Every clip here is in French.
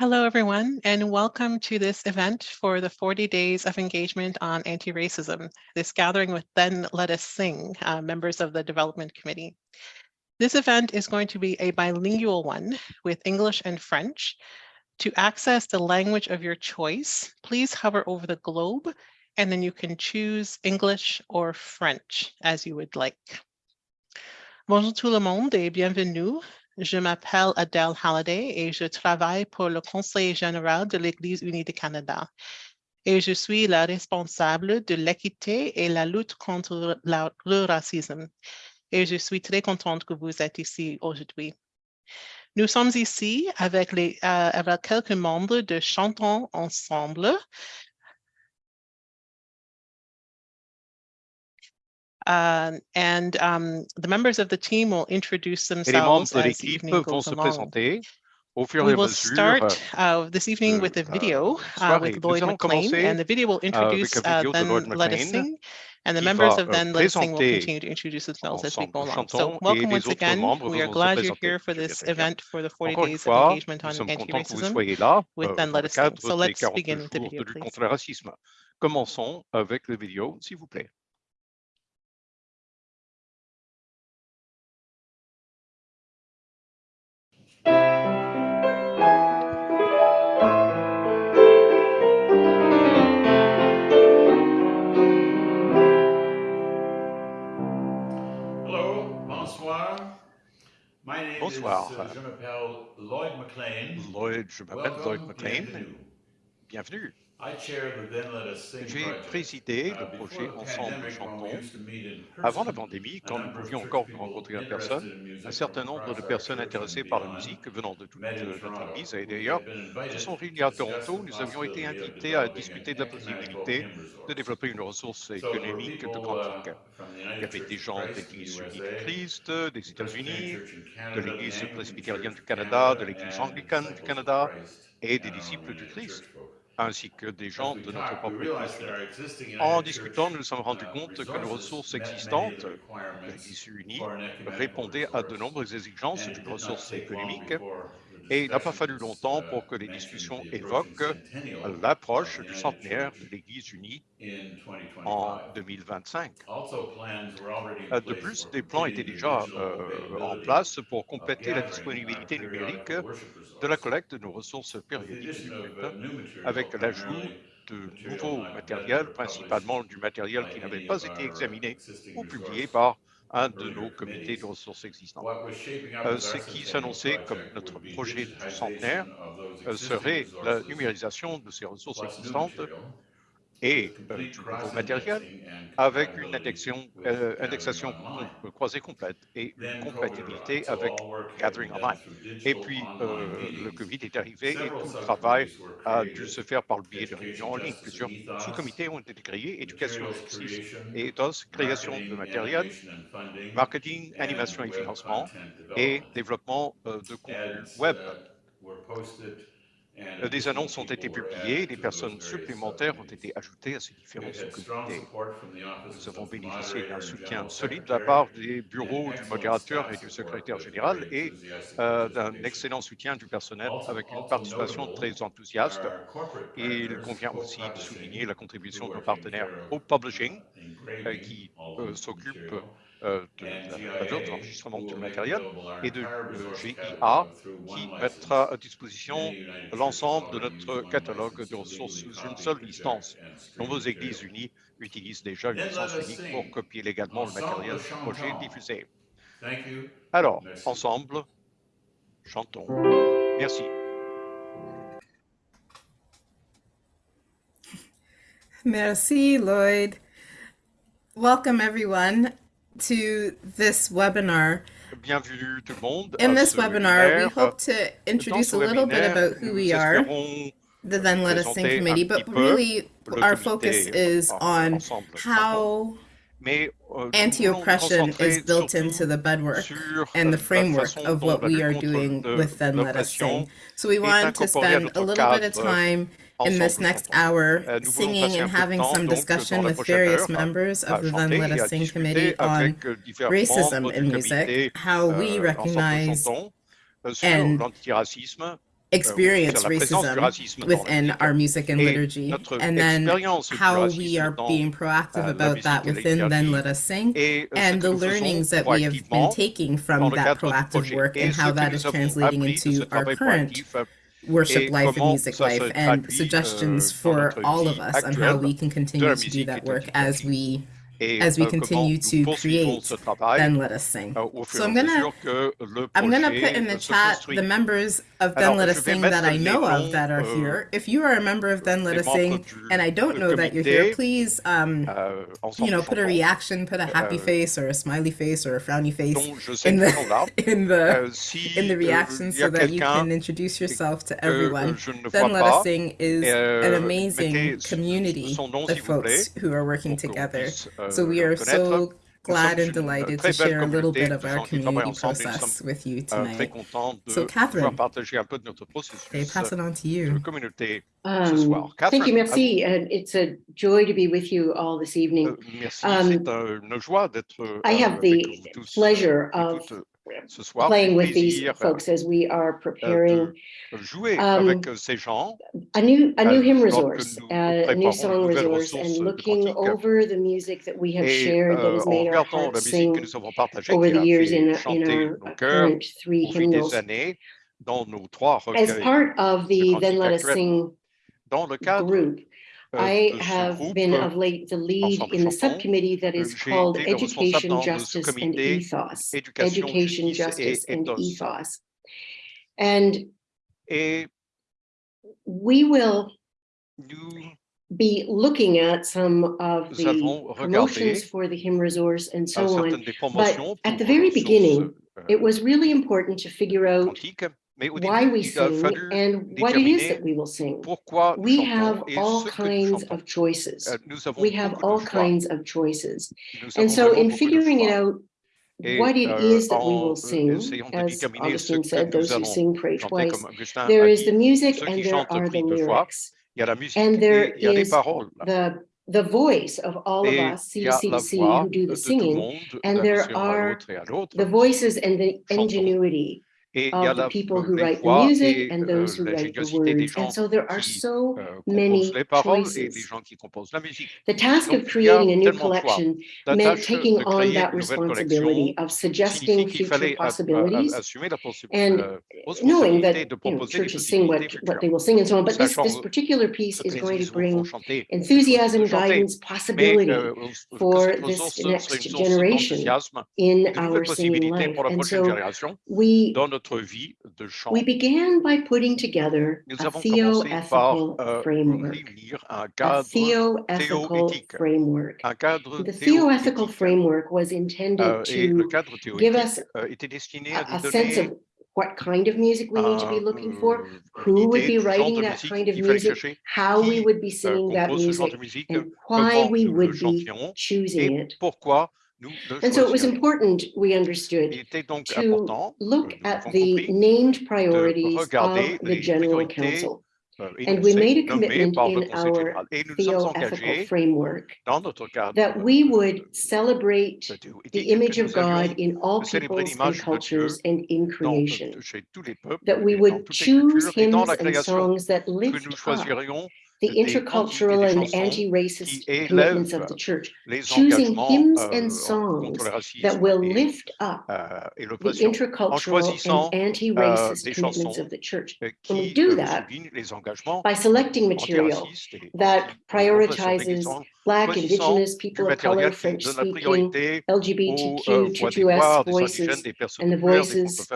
Hello, everyone, and welcome to this event for the 40 Days of Engagement on Anti-Racism, this gathering with Then Let Us Sing, uh, members of the Development Committee. This event is going to be a bilingual one with English and French. To access the language of your choice, please hover over the globe, and then you can choose English or French as you would like. Bonjour tout le monde et bienvenue Je m'appelle Adele Halliday et je travaille pour le Conseil général de l'Église unie du Canada. Et je suis la responsable de l'équité et la lutte contre le racisme. Et je suis très contente que vous êtes ici aujourd'hui. Nous sommes ici avec, euh, avec quelques membres de Chantons Ensemble, Uh, and um, the members of the team will introduce themselves as evening goes along. We will start uh, this evening with a video uh, with Lloyd McLean, and the video will introduce uh, Then Let Us Sing, and the members of Then Let Us Sing will continue to introduce themselves as we go along. So welcome once again. We are glad you're here for this event for the 40 Days of Engagement on Anti-Racism with Then Let Us Sing. So let's begin with the video, please. Commençons avec le vidéo, s'il vous plaît. Bonsoir. Uh, je m'appelle Lloyd McLean. Lloyd, je m'appelle Lloyd McLean. Bienvenue. J'ai présidé le projet Ensemble Chantons. Avant la pandémie, quand nous pouvions encore nous rencontrer en personne, un certain nombre de personnes intéressées par la musique venant de toute notre Église et d'ailleurs se sont réunies à Toronto. Nous avions été invités à discuter de la possibilité de développer une ressource économique de quantique. Il y avait des gens de l'Église unie du Christ, des États-Unis, de l'Église presbytérienne du Canada, de l'Église anglicane du Canada et des disciples du Christ ainsi que des gens de notre propre Église. En discutant, nous nous sommes rendus compte que nos ressources existantes, l'Église unie, répondaient à de nombreuses exigences d'une ressource économique et il n'a pas fallu longtemps pour que les discussions évoquent l'approche du centenaire de l'Église unie en 2025. Euh, de plus, des plans étaient déjà euh, en place pour compléter la disponibilité numérique de la collecte de nos ressources périodiques du avec l'ajout de nouveaux matériels, principalement du matériel qui n'avait pas été examiné ou publié par un de nos comités de ressources existants. Euh, ce qui s'annonçait comme notre projet du centenaire euh, serait la numérisation de ces ressources existantes et euh, du nouveau matériel avec une indexation, euh, indexation croisée complète et une compatibilité avec Gathering Online. Et puis, euh, le COVID est arrivé et tout le travail a dû se faire par le biais de réunions en ligne. Plusieurs sous-comités ont été créés, éducation et ethos, création de matériel, marketing, animation et financement, et développement de contenu web. Euh, des annonces ont été publiées, des personnes supplémentaires ont été ajoutées à ces différents sous-comités. Nous avons bénéficié d'un soutien solide de la part des bureaux du modérateur et du secrétaire général et euh, d'un excellent soutien du personnel avec une participation très enthousiaste. il convient aussi de souligner la contribution de nos partenaires au Publishing euh, qui s'occupe euh, de l'enregistrement du matériel et de GIA qui mettra à disposition l'ensemble de notre catalogue de ressources sous une seule licence. Nombreuses églises unies utilisent déjà une licence unique pour copier légalement le matériel du projet diffusé. Alors, ensemble, chantons. Merci. Merci, Lloyd. Welcome, everyone. To this webinar. Bienvenue tout le monde. In this webinar, we hope to introduce a little bit about who we are, the Then Let Us Sing Committee, but really our focus is on how euh, anti-oppression is built into the bedwork and the euh, framework of what we are doing with Then Let Us Sing. So we want to spend a little bit of time in this next hour, singing and having some discussion with various members of the Then Let Us Sing committee on racism in music, how we recognize and experience racism within our music and liturgy, and then how we are being proactive about that within Then Let Us Sing, and the learnings that we have been taking from that proactive work and how that is translating into our current worship life and music life, and suggestions for all of us on how we can continue to do that work as we as we continue to create, then let us sing. So I'm gonna, I'm gonna put in the chat the members of Then Let Us Sing that I know of that are here. If you are a member of Then Let Us Sing and I don't know that you're here, please, um, you know, put a reaction, put a happy face or a smiley face or a frowny face in the in the in the reaction so that you can introduce yourself to everyone. Then Let Us Sing is an amazing community of folks who are working together. So we are so glad and delighted to share a little bit of our community process with you tonight. So Catherine, they pass it on to you. Um, thank you, merci. and uh, it's a joy to be with you all this evening. Um, I have the pleasure of Soir, playing with these folks as we are preparing. Jouer um, avec ces gens. A new, a new hymn resource, a uh, new song resource, and looking over the music that we have shared that has made our hearts sing over the years in, a, in our current three hymnals. Années, dans nos trois As part of the Then Let Us Sing group, I have been of late the lead in the subcommittee that is called Education, Justice and Ethos. Education, Justice and Ethos. And we will be looking at some of the promotions for the HIM resource and so on. But at the very beginning, it was really important to figure out why we sing and what it is that we will sing. We have all kinds of choices. We have all kinds of choices. And so in figuring it out, what it is that we will sing, as Augustine said, those who sing pray twice, there is the music and there are the lyrics. And there is the the voice of all of us, CCC, who do the singing, and there are the voices and the ingenuity of the people who write the music and those who write the words. And so there are so many choices. The task of creating a new collection meant taking on that responsibility of suggesting future possibilities and knowing that you know, churches sing what, what they will sing and so on. But this, this particular piece is going to bring enthusiasm, guidance, possibility for this next generation in our singing life. And so we notre vie de. We began by putting together Nous a theoethical framework, un cadre a theoethical framework. Un cadre the theoethical framework was intended to give us a, a sense of what kind of music we need to be looking for, who would be writing that kind of music, how we would be singing that music, and why we would be choosing it, and so it was important, we understood, to look at the named priorities of the General Council. And we made a commitment in our theoethical framework that we would celebrate the image of God in all peoples and cultures and in creation, that we would choose hymns and songs that lift up the intercultural and anti-racist movements of the church, choosing hymns and songs that will lift up the intercultural and anti-racist movements of the church. When we do that, by selecting material that prioritizes Black, Indigenous, people of color, French-speaking, LGBTQ, voices, and the voices,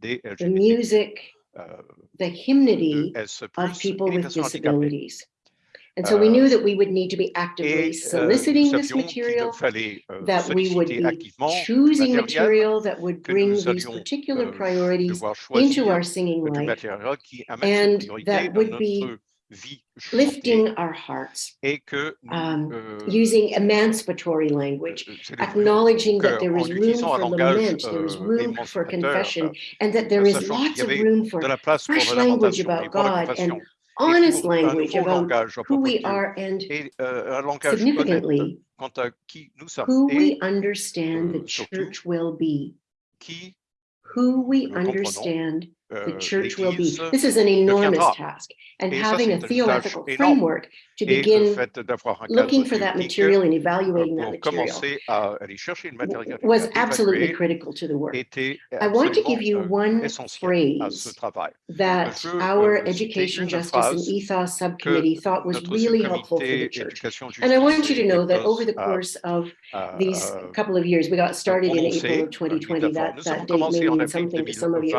the music, the hymnody of people with disabilities. And so we knew that we would need to be actively soliciting this material, that we would be choosing material that would bring these particular priorities into our singing life, and that would be vie Lifting our hearts, et que um, euh, using emancipatory language, acknowledging that there is room for lament, there is room for confession, and that there is lots of room for fresh language about God and honest language about who we are and et, euh, significantly à qui nous who et, we understand euh, the church will be, qui who we understand the church will be, this is an enormous task. And having a theological framework to begin looking for that material and evaluating that material was absolutely critical to the work. I want to give you one phrase that our Education, Justice and Ethos subcommittee thought was really helpful for the church. And I want you to know that over the course of these couple of years, we got started in April of 2020, that, that date may mean something to some of you.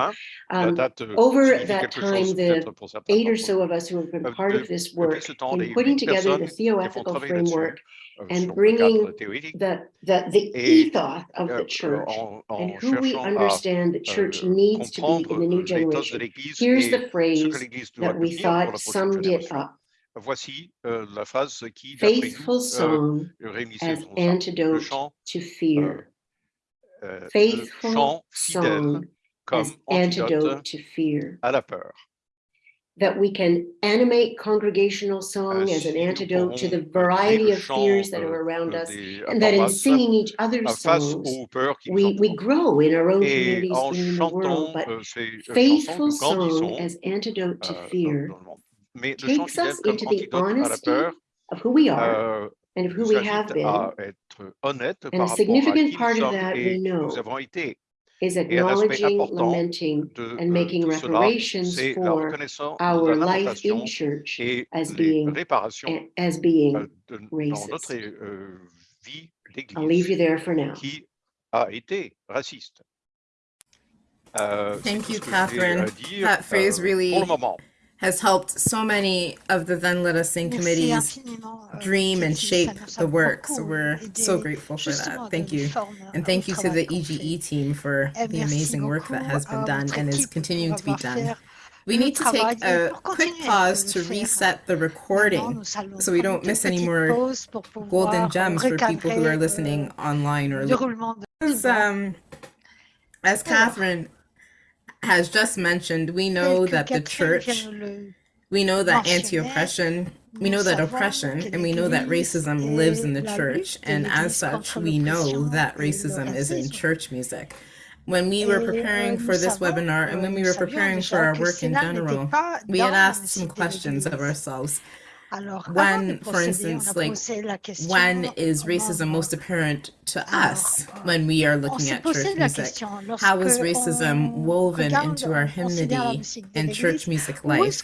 Um, over that time, the eight or so of us who have been part of this work, in putting bringing together the theoethical framework and bringing the, the, the ethos of the church and who we understand the church needs to be in the new generation. Here's the phrase that we thought summed it up. Voici euh, la phrase qui, euh, chant, to fear. Euh, Faithful song as antidote, antidote to fear. à la peur that we can animate congregational song as an antidote to the variety of fears that are around us, and that in singing each other's songs, we, we grow in our own communities and in the world, but faithful song as antidote to fear takes us into the honesty of who we are, and of who we have been. And a significant part of that we know is acknowledging, lamenting, and making reparations for our life in church as being, as being racist. I'll leave you there for now. A été raciste. Uh, Thank you, Catherine. That phrase really has helped so many of the Then Let Us Sing committees dream and shape the work. So we're so grateful for that. Thank you. And thank you to the EGE team for the amazing work that has been done and is continuing to be done. We need to take a quick pause to reset the recording so we don't miss any more golden gems for people who are listening online or as, um, as Catherine has just mentioned, we know that the church, we know that anti-oppression, we know that oppression, and we know that racism lives in the church, and as such, we know that racism is in church music. When we were preparing for this webinar and when we were preparing for our work in general, we had asked some questions of ourselves. When, for instance, like when is racism most apparent to us when we are looking at church music? How is racism woven into our hymnody and church music life?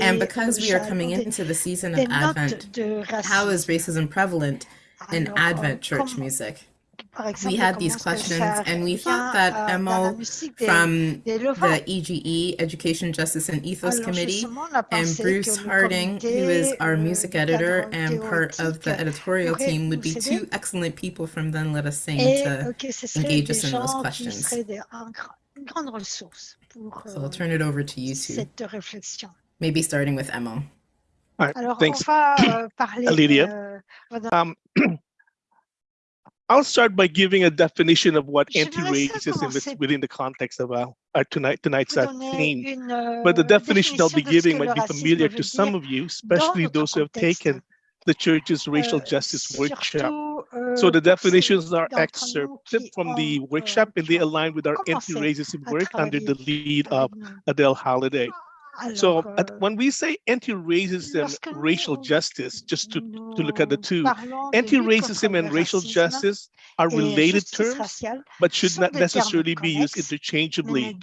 And because we are coming into the season of Advent, how is racism prevalent in Advent church music? we had these questions and we thought that Emo from the EGE, Education, Justice and Ethos Committee, and Bruce Harding, who is our music editor and part of the editorial team, would be two excellent people from Then Let Us Sing to engage us in those questions. So I'll turn it over to you two, maybe starting with Emo. All right, thanks, Lydia. Um, I'll start by giving a definition of what anti-racism is within the context of our, our tonight tonight's uh, our theme. But the definition I'll be giving might be familiar to some of you, especially those who have taken the church's racial justice workshop. So the definitions are excerpted from the workshop and they align with our anti-racism work under the lead of Adele Halliday. So at, when we say anti-racism, racial justice, just to, to look at the two, anti-racism and racial justice are related terms, but should not necessarily be used interchangeably.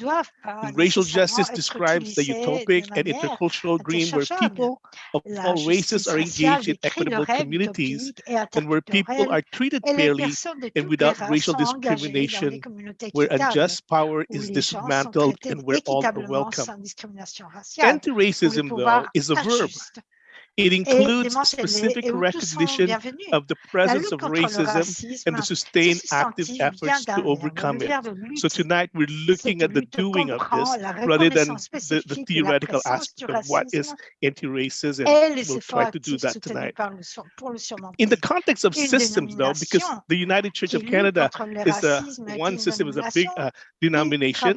Racial justice describes the utopic and intercultural dream where people of all races are engaged in equitable communities and where people are treated fairly and without racial discrimination, where unjust power is dismantled and where all are welcome racial. Anti-racism, though, is a verb. It includes specific recognition of the presence of racism and the sustained active efforts to overcome it. So tonight we're looking at the doing of this rather than the, the theoretical aspect of what is anti-racism. We'll try to do that tonight. In the context of systems though, because the United Church of Canada is uh, a, one system is a big uh, denomination,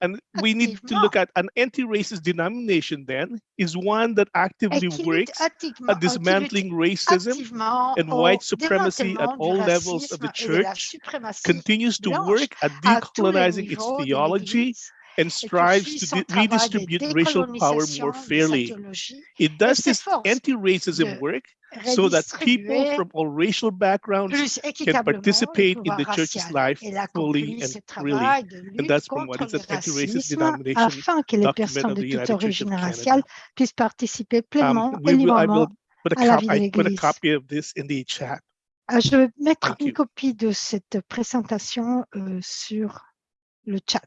and we need to look at an anti-racist denomination then is one that actively works at dismantling racism and white supremacy at all levels of the church, continues to work at decolonizing its theology and strives to redistribute racial power more fairly. It does this anti-racism work so that people from all racial backgrounds can participate in the church's life fully and freely. And that's from what is an anti-racist denomination afin que les personnes de toute origine raciale puissent participer pleinement Um, et we will, I will put a, à la cop- vie de I put a copy of this in the chat. Euh, Je vais mettre Thank une you. copie de cette présentation euh, sur le chat.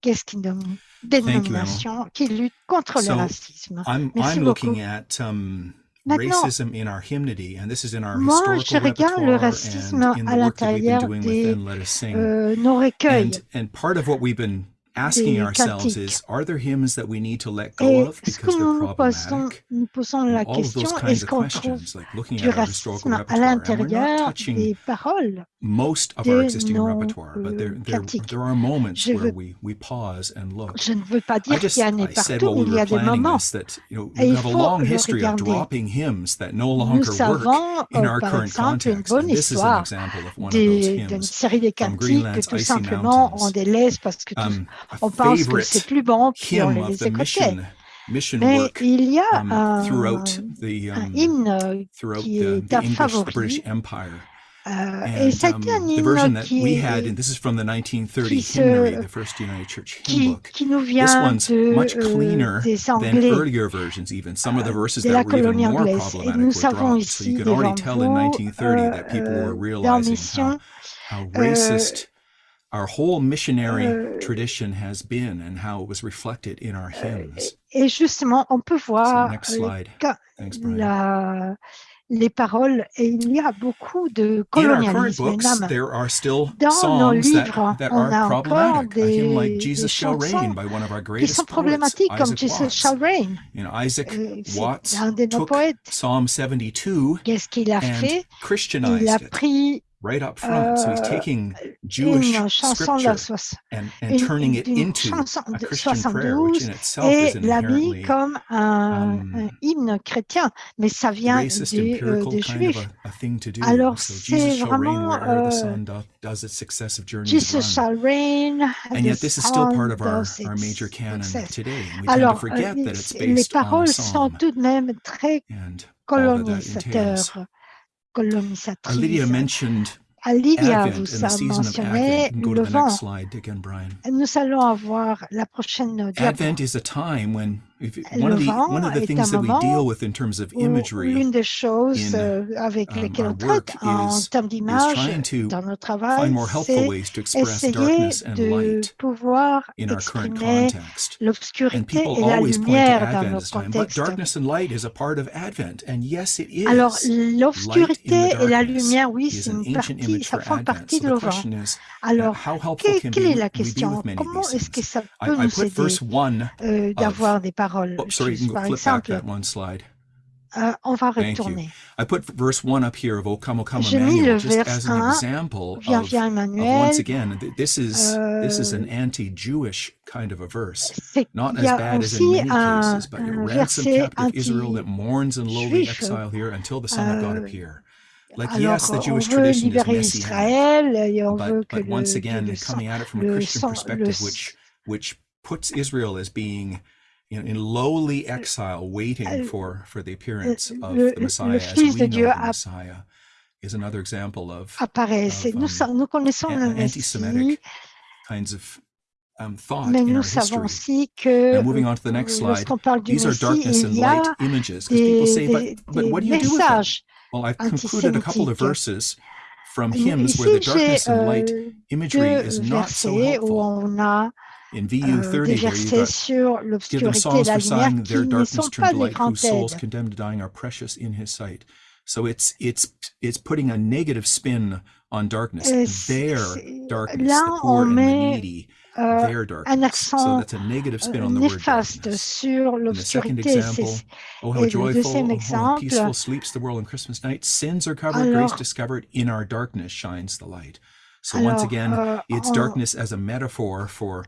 Qu'est-ce qu'une dom- Emma. dénomination qui lutte contre le So, racisme I'm Merci I'm beaucoup. looking at um, Maintenant, racism in our hymnody, and this is in our moi, je regarde le racisme à the work that we've been l'intérieur des euh, nos recueils. Asking ourselves is, are there hymns that we need to let go of because nous they're posons, problematic? nous posons And la all of those question, kinds of questions, like looking at our historical repertoire, and we're not l'intérieur touching des paroles most of our de existing nos repertoire, but there, there, cantiques. there are moments Je where we, we pause and look. Je ne veux pas I dire just qu'il y en I said partout, while we were a des planning moments. this that you know Et we il have a faut long le history of regarder. dropping hymns that no Nous longer work in euh, our current context. bonne And this is an histoire example of one of those des- d'une hymns. série de from cantiques que Greenland's tout Icy simplement Mountains. on délaisse parce que tout- Um, on pense que c'est plus bon, puis on les mission Mais il y a um, un, un um, hymne euh, throughout qui est un favori. Euh, et um, un hymne that qui, we had, est- and this is from the 1930 qui se- hymnary, the first United Church hymn qui, book. qui nous This vient one's de, much euh, cleaner des than Anglais. earlier versions, even. Some of the euh, verses de that la were even colonie more anglaise. Et problematic nous you ici could already devant tell in vous 1930 that people euh, realizing mission. racist our whole missionary euh, tradition has been and how it was reflected in our euh, hymns. Et justement, on peut So voir next euh, slide. Thanks, Brian. la, les paroles et il y a beaucoup de In our current colonialisme. books, there are still Dans nos songs that, livres, that on a are encore problematic. A hymn des, like des Jesus Shall Reign chansons by one of our qui greatest sont poets, comme Isaac Jesus Watts. Shall Reign. You know, Isaac Euh, Watts un de nos took poètes. Psalm 72 Qu'est-ce qu'il a fait Il a pris right up front. so he's euh, taking Jewish une chanson de la scripture soix- and, and une- turning it into a de Christian prayer, which 72 in itself et is l'a mis inherently comme un, um, un hymne chrétien, mais ça vient racist, des, euh, des kind of juifs. a, a thing to do. Alors, so c'est Jesus shall reign vraiment, wherever the euh, sun doth, does its successive journeys Jesus shall reign, And yet this is still part of our, major canon today. And we tend to Alors, euh, forget that it's les based on a paroles sont psalm tout de même très and colonisatrices. Lydia mentioned Lydia, vous a season of mentionné le vent. slide again, Brian. Nous allons avoir la prochaine diapo. Advent is a time when if, Le one of the vent one of the est things un that we moment deal with in terms of où imagery L'une des choses in, euh, avec um, lesquelles our on traite en is- termes d'image trying to dans notre travail, find more helpful c'est ways to express essayer darkness and de light pouvoir in our current exprimer context. And l'obscurité people et la always point to lumière dans Advent nos as time, but contextes. darkness and light is a part of Advent, and yes, it is. Alors, l'obscurité et la lumière, oui, une partie, ça Advent. partie de uh, Alors, how helpful que- can quelle we, est la question? Comment est-ce que ça peut nous aider verse one. euh, d'avoir des paroles Oh, sorry, you can go flip back that one slide. euh, on va Thank you. retourner. I put verse one up here of O Come, O Come Emmanuel, just as an example of, of once again, this is euh, this is an Euh, anti-Jewish kind of a verse. Not as bad as in many un, cases, but a un ransomed captive Israel that mourns in lowly exile here until the Son of God Euh, appear. Like Alors, yes, the on Jewish veut tradition is libérer Israël et on veut but que but le, once again, le coming at it from a Christian sang, perspective, which which puts Israel as being in, in lowly exile, waiting Euh, for for the appearance of le, the Messiah as we know Dieu the Messiah, is another example of apparaissent. Of, um, nous connaissons an- anti-Semitic kinds of um, thought mais in nous savons aussi que Now, moving on to the next slide, parle these are darkness and light images. Because people say, des, but, but what do you do with them? Well, I've concluded a couple of verses from hymns where the darkness and light euh, imagery is not so helpful euh, des versets sur l'obscurité et la lumière qui ne sont pas des grandes aides. So it's it's it's putting a negative spin on darkness, euh, their darkness, Là, the poor and the needy, euh, their darkness. So that's a negative spin euh, on the word darkness. Sur example, Oh how joyful, oh how peaceful sleeps the world on Christmas night. Sins are covered, alors, grace discovered, in our darkness shines the light. So once again, euh, it's on, darkness as a metaphor for,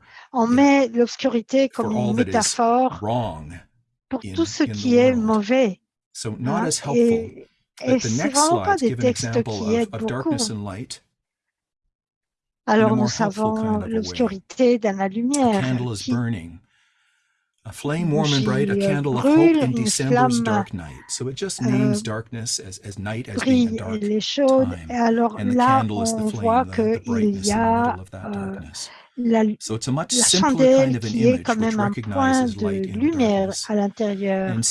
met l'obscurité comme une métaphore pour tout ce qui est mauvais. Hein? Not as helpful. Et, et c'est vraiment pas des textes qui aident beaucoup. Alors nous savons l'obscurité dans la lumière a flame warm and bright, a uh, candle of hope in December's dark night. So it just euh, names darkness as, as night as being. Et alors and the là, candle is the flame, uh, the, of that euh, darkness. So it's a much la kind of qui est quand même un point de lumière à l'intérieur de.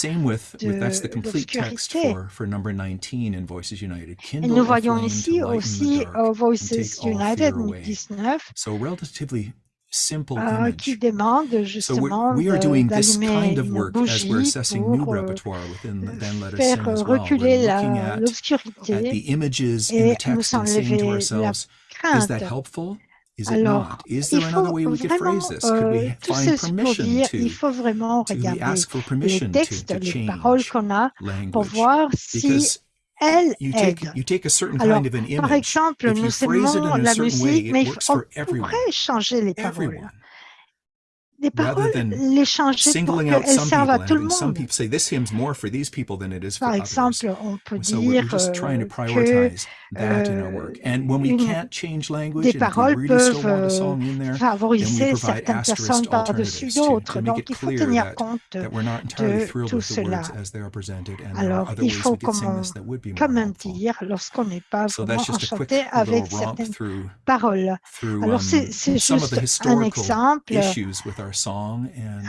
Et nous voyons ici aussi Voices United 19, euh, so simple ah, qui demande justement so pour euh, faire reculer l'obscurité et nous enlever la crainte. Is that helpful? Is it Alors, not? Is there another way we could phrase this? Could we euh, find? Il faut vraiment regarder les textes, les paroles a pour voir si elle you take, a certain kind of an image. par exemple, nous aimons la musique, mais on pourrait changer les paroles. Everyone des paroles, les changer pour qu'elles servent à tout le monde. Par exemple, on peut dire euh, que des paroles peuvent favoriser certaines personnes par-dessus d'autres. Donc, il faut tenir compte de tout cela. Alors, il faut, comme dire, lorsqu'on n'est pas vraiment enchanté avec certaines paroles. Alors, c'est juste un exemple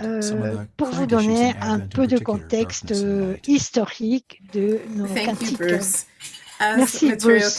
euh, pour vous donner un peu de contexte historique de nos cantiques. Merci, Bruce.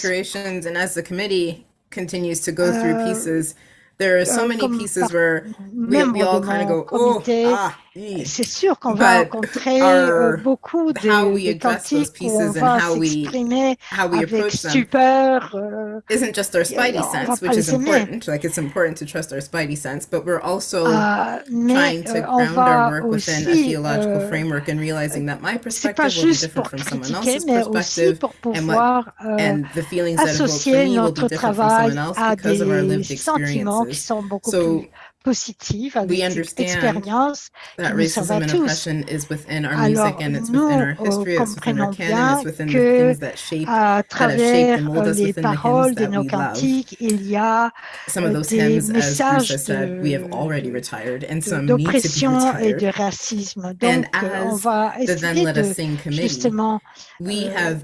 continues to go through euh, pieces, there are so euh, many pieces where we, we all kind of go, oh, ah, c'est sûr qu'on va rencontrer our, beaucoup de, cantiques où on va s'exprimer avec stupeur. Euh, isn't just our spidey on sense, which is important. Like it's important to trust our spidey sense, but we're also uh, trying to euh, ground our work within a theological euh, framework and realizing that my perspective will be different from someone else's perspective, and what euh, and the feelings that evoke for me will be different from someone else because of our lived experiences. so, positive avec cette expérience that racism and oppression is within our music and euh, it's within our canon, it's within the things that shape, travers euh, les paroles de nos cantiques, il y a some of euh, des messages d'oppression et de racisme. Donc, on va essayer de, justement euh,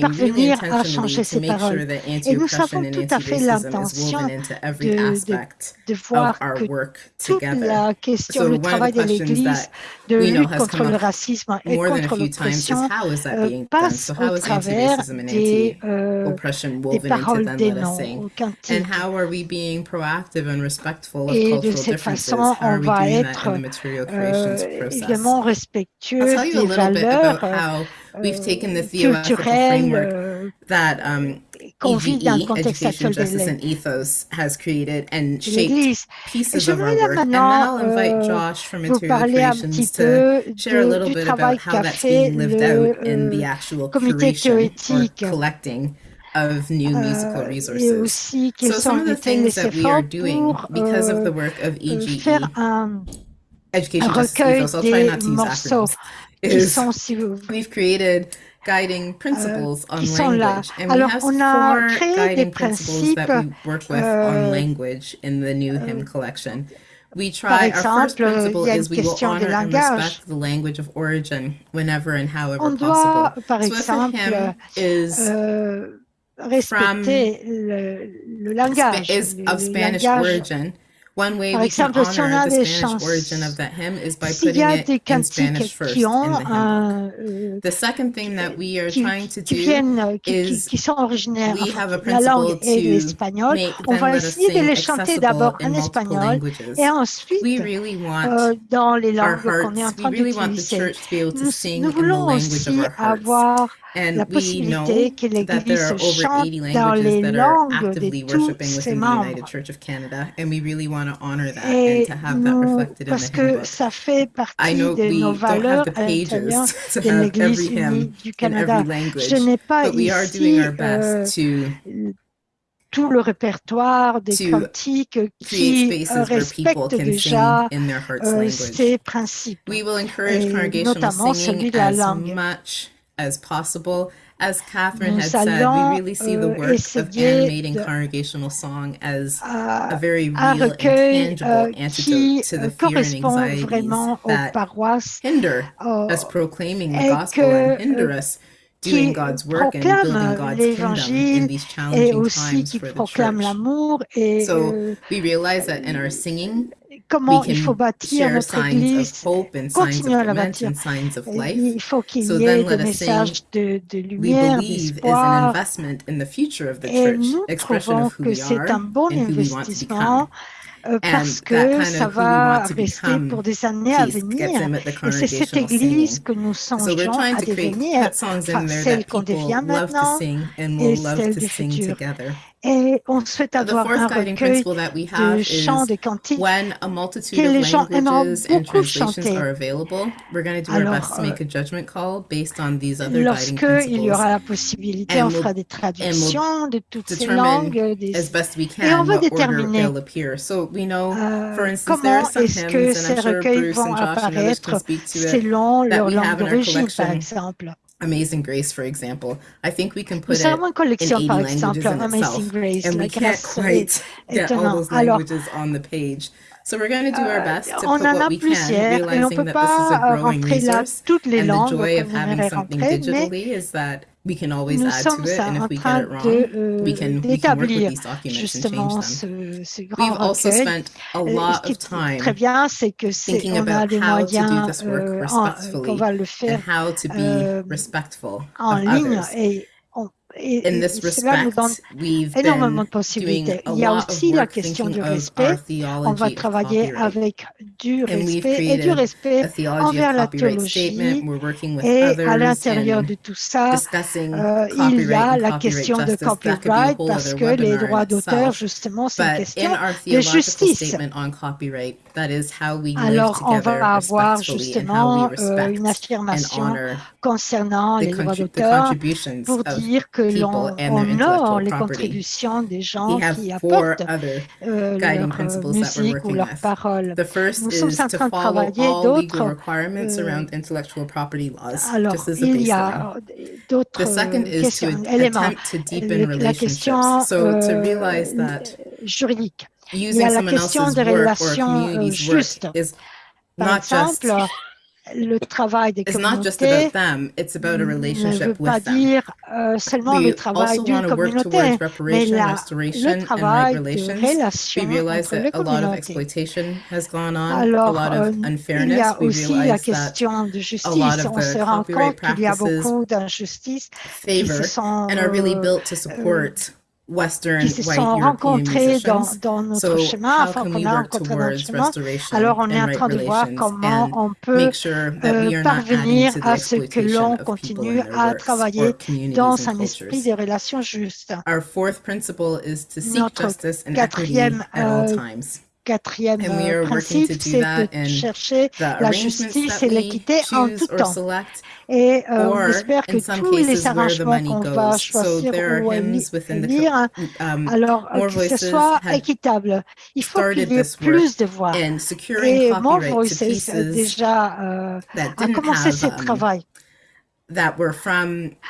parvenir à changer ces paroles. Et nous savons tout à fait l'intention de, de, de, voir que toute la question, du travail de l'Église de lutte contre le racisme et contre l'oppression euh, passe au travers des, euh, des paroles des noms, cantiques. Et de cette façon, on va être euh, évidemment respectueux des valeurs euh, We've taken the theoretical framework that um, EVE, Education, Justice and Ethos, has created and shaped pieces of our work. And now I'll invite Josh from Material Creations to share a little bit about how that's being lived out in the actual creation or collecting of new musical resources. so some of the things that we are doing because of the work of EGE, Education Justice Ethos, I'll try not to use acronyms, we've created guiding principles on language. And we have four guiding principles that we work with on language in the new hymn collection. We try, our first principle is we will honor and respect the language of origin whenever and however possible. Doit, par exemple, hymn is from is of Spanish origin, Par exemple, si on a des chants, s'il y a des cantiques qui euh, qui, viennent, qui, qui sont originaires de la langue et l'espagnol, on va essayer de les chanter d'abord en espagnol et ensuite euh, dans les langues qu'on est en train d'utiliser. Nous, nous voulons aussi avoir la possibilité que l'Église chante dans les langues de tous ses membres. Et nous, parce que ça fait partie de nos valeurs à l'intérieur de l'Église unie du Canada. Je n'ai pas ici euh, tout le répertoire des cantiques qui euh, respectent déjà euh, ces principes, et notamment celui de la langue. As possible. As Catherine had said, we really see the work of animating congregational song as a very real and tangible antidote to the fear and anxieties that hinder us proclaiming the gospel and hinder us doing God's work and building God's kingdom in these challenging times for the church. So we realize that in our singing, comment il faut bâtir notre Église, continuer à la bâtir. Il faut qu'il y ait des messages de, de lumière, d'espoir. Et nous trouvons que c'est un bon investissement parce que ça va rester pour des années à venir. Et c'est cette Église que nous songeons à devenir, enfin, celle qu'on devient maintenant et celle du futur. Et on souhaite avoir un recueil de chants de cantiques que les gens aimeront beaucoup chanter. Alors, lorsqu'il y aura la possibilité, on fera des traductions de toutes ces langues des... et on va déterminer euh, comment est-ce que ces recueils vont apparaître selon leur langue d'origine, par exemple. Amazing Grace, for example. I think we can put Nous avons une collection, par exemple, Amazing Grace, and we can't quite get all those languages on the page. So we're going to do our best to put what we can, realizing that this is a growing resource. And the joy of having something digitally is that we can always add to it, and if we get it wrong, de, we can we can work with these documents and change them. Ce, ce We've also spent a lot of time très bien, c'est que thinking about how to do moyens this work euh, respectfully va le faire and how to be euh, respectful of ligne others. et, on, et, In this cela nous donne respect, énormément de possibilités. Il y a aussi la question du respect. On va travailler avec du respect et du respect envers la théologie. Et à l'intérieur de tout ça, euh, il y a la question de copyright parce que les droits d'auteur, justement, c'est une question de justice. Alors, on va avoir justement euh, une respect affirmation concernant les droits d'auteur pour dire que l'on honore les contributions des gens qui apportent euh, leur euh, musique ou leurs paroles. The first Nous sommes is en train de travailler d'autres, requirements euh, around intellectual property laws, Alors, il y a d'autres euh, questions, éléments. la question So to euh, realize that juridique. Il y using a la question des relations justes. Par exemple, le travail des it's not just communautés about them, it's about a ne veut relationship pas with dire euh, seulement le travail d'une communauté, mais reparation, la, restoration, le travail de relation entre les communautés. on, Alors, euh, il y a aussi la question de justice. On se rend compte qu'il y a beaucoup d'injustices qui se sont, really euh, Western qui se sont rencontrés dans, dans notre So chemin, enfin qu'on a rencontré notre chemin. Alors on est en train de voir comment on peut sure euh, parvenir à ce que l'on continue à travailler dans un esprit des relations justes. Our fourth principle is to seek Notre quatrième, Quatrième euh, principe, c'est de chercher la justice et l'équité en tout temps. Et euh, on espère que tous les arrangements qu'on va choisir ou hymns within the élire, co- um, alors euh, que ce soit équitable. Il faut qu'il y ait plus de voix. Et More Voices déjà euh, a commencé ce um, travail. that were from other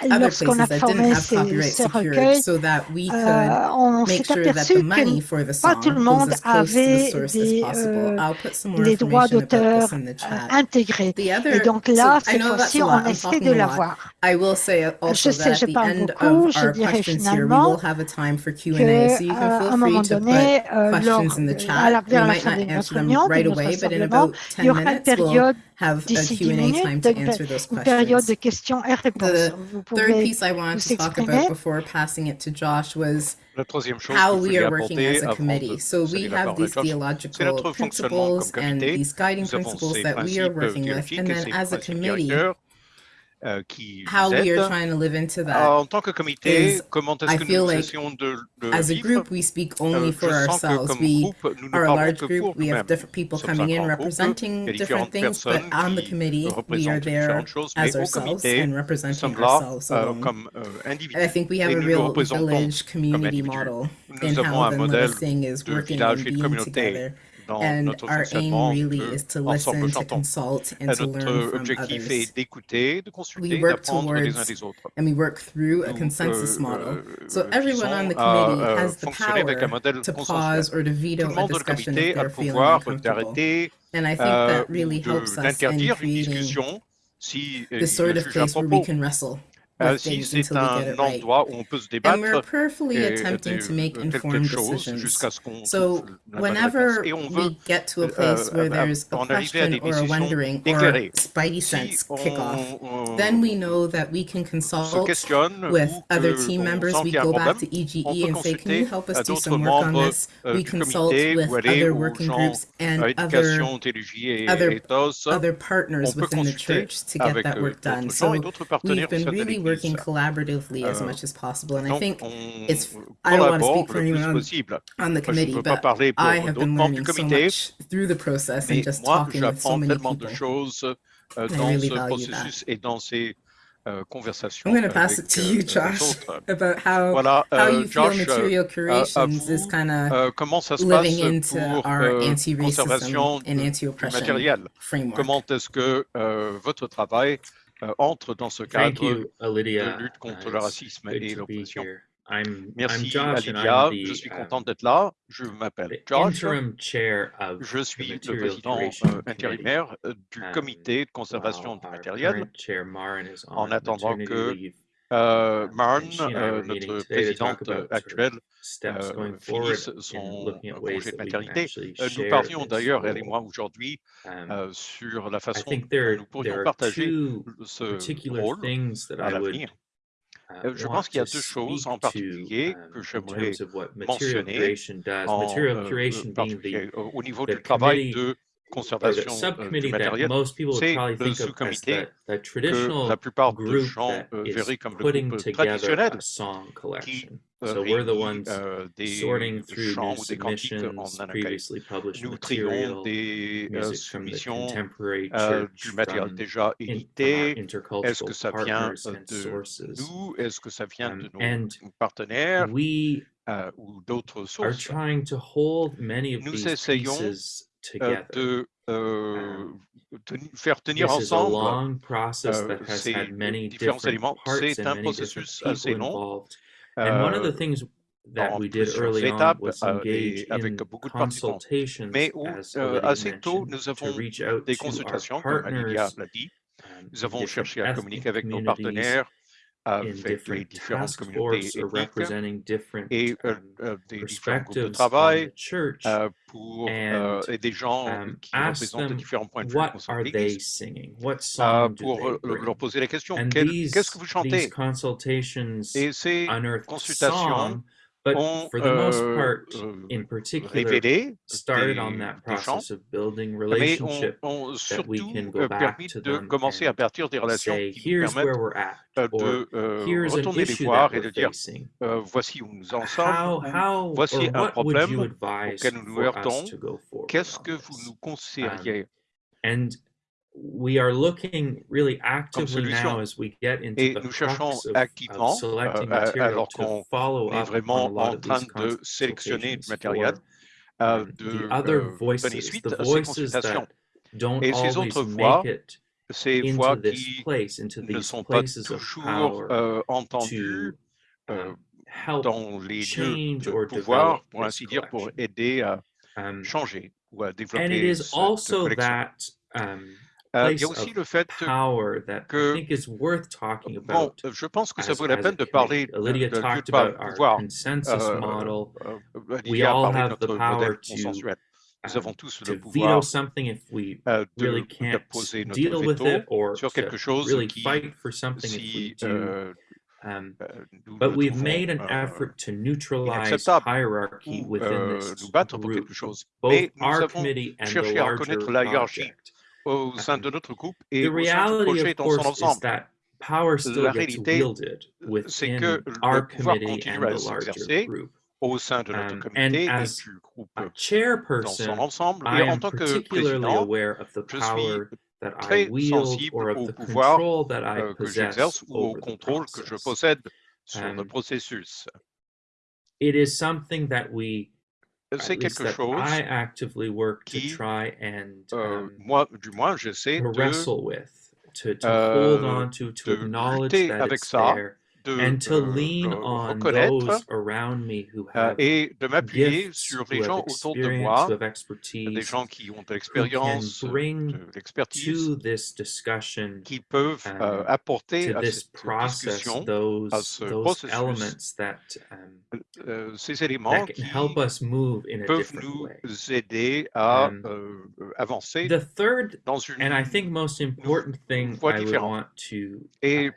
Lorsqu'on a places that didn't formé have ces, copyright ces recueils, so that we could euh, on make s'est sure that the aperçu money que for the pas tout le monde avait des, possible. euh, I'll put some more les droits d'auteur this in the euh, chat. intégrés. The Et donc so là, I cette know that's fois-ci, on essaie de l'avoir. I will say also Je sais, that je at the parle end beaucoup. of Je our dirais questions here, we finalement will have a time for Q&A, que so you euh, can à feel un free moment to donné, put euh, lors questions in the de, à chat. la, We vers la might fin not de answer notre them réunion, de right notre away, but in rassemblement, about il y 10 aura une minutes, we'll période have a d'ici 10 Q&A minutes, time to une, answer those une période de questions. The vous third piece I wanted to talk about before passing it to Josh was how we are working as a committee. So we have these theological principles and these guiding principles that we are working with, and then as a committee, euh, qui How we are Trying to live into that en tant que comité, comment est-ce que nous like essayons de, de as vivre? A group, we speak euh, only for je sens ourselves. que comme we groupe, nous ne parlons que group, pour nous-mêmes. Nous sommes un grand groupe, il y a différentes things, personnes qui représentent différentes choses, mais au comité, nous sommes là ourselves. Euh, comme euh, individus et nous real représentons comme individus. Nous avons un modèle de village et de communauté and our aim really is to listen, to consult, and to learn from others. we work towards, and we work through a consensus model. So everyone on the committee has the power to pause or to veto a discussion if they're feeling uncomfortable. And I think that really helps us in creating si, the sort of place where we can wrestle. Uh, si c'est un endroit right. où on peut se débattre et so whenever we get to a place where there's a question or à wondering or a Spidey sense kick off. Then we know that we can consult with other team members. We go back to EGE and say, can you help us do some work on this? We consult with other working groups and other, other, other partners within the church to get that work done. So we've been really working collaboratively as much as possible. And I think it's, I don't want to speak for anyone on, the committee, but I have been learning through the process and just talking with dans really processus et dans ces conversations. I'm going to pass it to you, Josh, about how, you feel material is kind of living into our anti-racism and anti-oppression framework. Comment est-ce que votre travail euh, entre dans ce cadre de lutte contre le racisme et l'oppression. Merci I'm je suis content d'être là. Je m'appelle Josh. Je suis le président euh, intérimaire euh, du comité de conservation du matériel. En attendant que euh, Marne, euh, notre présidente euh, actuelle, finit son congé de maternité. Nous parlions d'ailleurs, elle et moi, aujourd'hui, sur la façon dont nous pourrions partager ce rôle à l'avenir. Je pense qu'il y a deux choses en particulier que j'aimerais mentionner, en, particulier, au niveau du travail de conservation euh, du matériel, c'est le sous-comité que la plupart des gens euh, comme le traditionnel qui So we're the ones euh, des sorting through chants en published Nous material, des euh, du matériel déjà édité. Est-ce que ça vient de nous? Est-ce que ça vient de nos partenaires ou d'autres sources? To hold many of Nous essayons euh, de euh, faire tenir ensemble euh, ces différents éléments. C'est un processus assez long. Euh, en plusieurs étapes euh, et avec beaucoup de participants. Mais où, assez tôt, nous avons des consultations, comme Lydia l'a. Nous avons cherché à communiquer avec nos partenaires avec les différentes communautés ethniques et des différents groupes de travail uh, euh, et des gens euh, qui représentent différents points de vue euh, qu'est-ce que vous chantez? but ont for the most euh, part, euh, in particular, started on that process of building relationships ont, permis de commencer à partir des relations de et de dire euh, voici où nous en voici un problème auquel nous nous heurtons, qu'est-ce que vous nous um, conseilleriez? we are looking really actively now as we get into Et the nous cherchons activement, of selecting euh, alors qu'on est vraiment en train de sélectionner du matériel, euh, de euh, donner suite à ces consultations. Et ces autres voix, ces voix qui place, ne sont pas toujours euh, entendues euh, dans les lieux de pouvoir, pour ainsi dire, pour aider à changer ou à développer cette collection. Euh, il y a aussi le fait que bon, euh, je pense que ça vaut la peine de parler de, Lydia de, de, de pouvoir. Euh, model, euh, Lydia a parlé de notre modèle consensuel. Nous uh, avons tous le pouvoir euh, de, qui, si euh, Um, but we've made an effort to neutralize hierarchy within this group. Both our committee and the larger project au sein de notre groupe et au sein du projet dans son ensemble. La réalité, c'est que le pouvoir continue à s'exercer au sein de notre comité et du groupe dans son ensemble. Et en tant que président, je suis très sensible au pouvoir euh, que j'exerce ou au contrôle que je possède sur le processus. It is something that we c'est quelque chose I actively work to try and euh, um, moi, du moins, j'essaie de, wrestle with, to, to hold on to, to acknowledge that avec it's ça, there, de and to euh, lean le on reconnaître those around me who euh, have et de m'appuyer sur les gens autour de moi, des expertise, gens qui ont de l'expérience, bring de l'expertise, to this discussion, qui peuvent euh, um, apporter to à this cette process discussion, à those ce those processus, elements that um, euh, ces éléments qui can help us move in a peuvent nous way. aider à Um, euh, avancer The third dans une and I think most important thing voie I would différente. want to uh,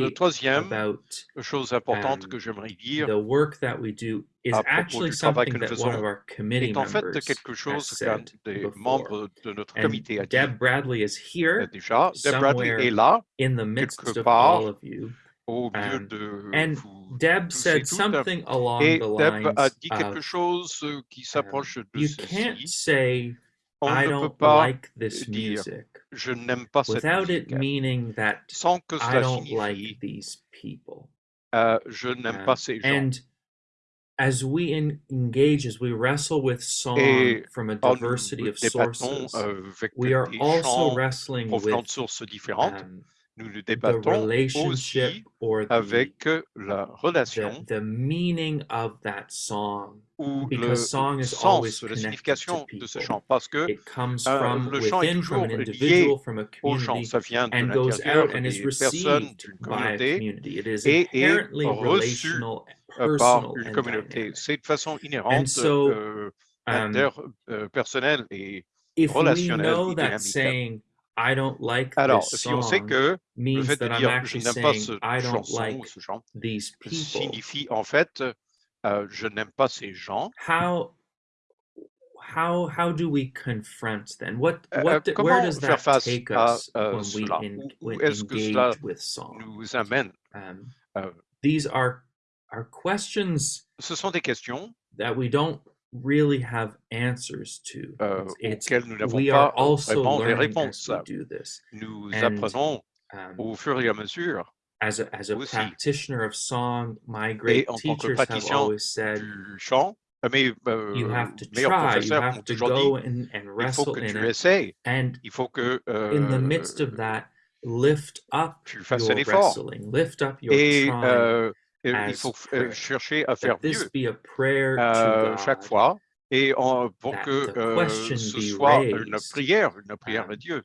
le troisième about chose importante um, que j'aimerais dire the work that we do is à propos actually du travail something que nous that one of faisons our committee est en fait members quelque has chose qu'un said des before. membres de notre And a dit Deb Bradley is here déjà. Deb Bradley est là, in the midst quelque of all of you. au milieu Um, de and vous Deb said something along Et the Deb a lines dit quelque of chose euh, qui um, de you can't ceci. On I ne don't pas like this dire music je n'aime pas cette without it meaning that sans que I cela signifie like these people. euh, je n'aime Um, pas ces gens. and as we en- engage, as we wrestle with song Et from a diversity of sources, euh, we are also wrestling with um, nous the débattons relationship aussi or the, avec la the relation the meaning of that song ou le because song is always sens, la signification de ce chant, parce que It comes euh, from le chant est toujours an lié individual, from a au chant, community, ça vient de and goes l'intérieur out and is des personnes received d'une communauté community. It is et est inherently reçu relational, euh, par personal, une and communauté. C'est de façon inhérente, so, euh, um, interpersonnelle et relationnelle et dynamique. "I don't like Alors, this si on sait song" que le means fait de that I'm dire je n'aime pas ce I don't chanson like ou ce signifie en fait euh, je n'aime pas ces gens. how how how do we confront then? What Euh, what do- where comment does faire that face take à us euh, when cela? Où, est-ce que cela engage with song? nous amène? Um, Euh, these are are questions Ce sont des questions that we don't really have answers to. euh, It's, it's nous we are also learning as we do this. Nous And, apprenons Um, au fur et à mesure as a as a aussi. practitioner of song, my great en tant que teachers have always said chant. euh, Mes euh, you have to try, you have to go and, and wrestle in it, and il faut que in the midst euh, of that, lift up tu fasses un your wrestling, lift up your Et trying, euh, il faut euh, chercher à faire mieux chaque fois et en, pour que euh, ce soit une prière, une prière à um, Dieu.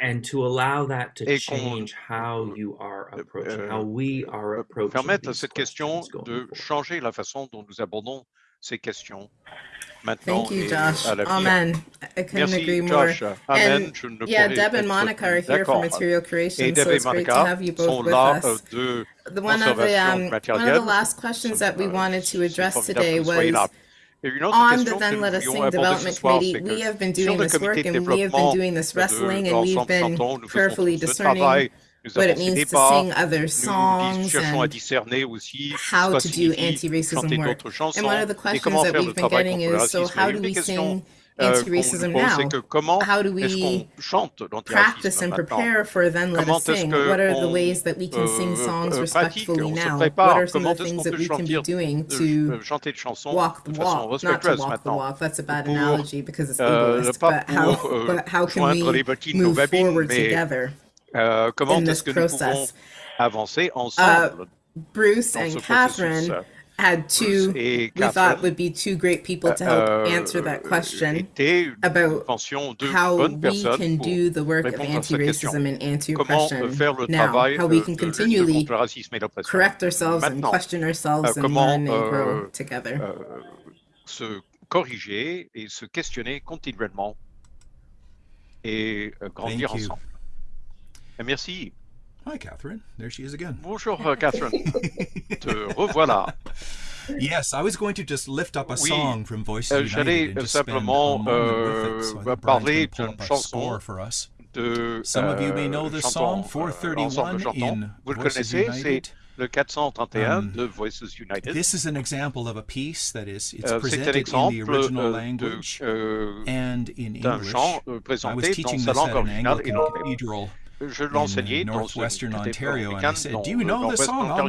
and to allow that to Et qu'on change how you are euh, approaching, how we are approaching permettre à cette question de changer la façon dont nous abordons ces questions Maintenant Thank you, Josh. Amen. I couldn't Merci, agree more. Josh. Amen. And, yeah, Deb and Monica are here from Material Creation, so it's great to have you both with us. The one of the, um, one of the last questions that we wanted to address today was on the Then Let Us Sing Development Committee, we have been doing this work and we have been doing this wrestling and we've been carefully discerning nous it means débats, sing other songs and aussi how to do anti-racism work. And one of the questions that we've been getting is, so how do we sing anti-racism now? How do we practice and prepare for then let us sing? What are the ways that we can sing songs respectfully now? What are some of the things that we can be doing to walk the walk, not to walk the walk, that's a bad analogy because it's ableist, but how, but how can we move forward together? Euh, comment est-ce nous pouvons process? avancer Uh, ensemble Bruce and Catherine processus? Had two, et we thought Catherine would be two great people to help answer euh, that question nous about how we personnes can pour do the work of répondre à cette question. anti-racism and Comment anti-oppression faire le now, travail how we can continually correct ourselves and question ourselves euh, and comment learn and grow together. se corriger et se questionner continuellement et grandir Thank you. ensemble. Et merci. Hi, Catherine. There she is again. Bonjour euh, Catherine. Te revoilà. Yes, I was going to just lift up a Oui, song from Voices euh, United j'allais and just simplement, spend a moment with it. euh, So parler d'une chanson for us. de Some of you may know euh, this song, euh, ensemble 431 chantons. in Vous le Voices connaissez, c'est United. le 431 Um, de Voices United. This is an example of a piece that is it's Euh, presented in the original euh, de, language euh, and in English. chant euh, I was northwestern Ontario, and I said, "Do you know this song?" All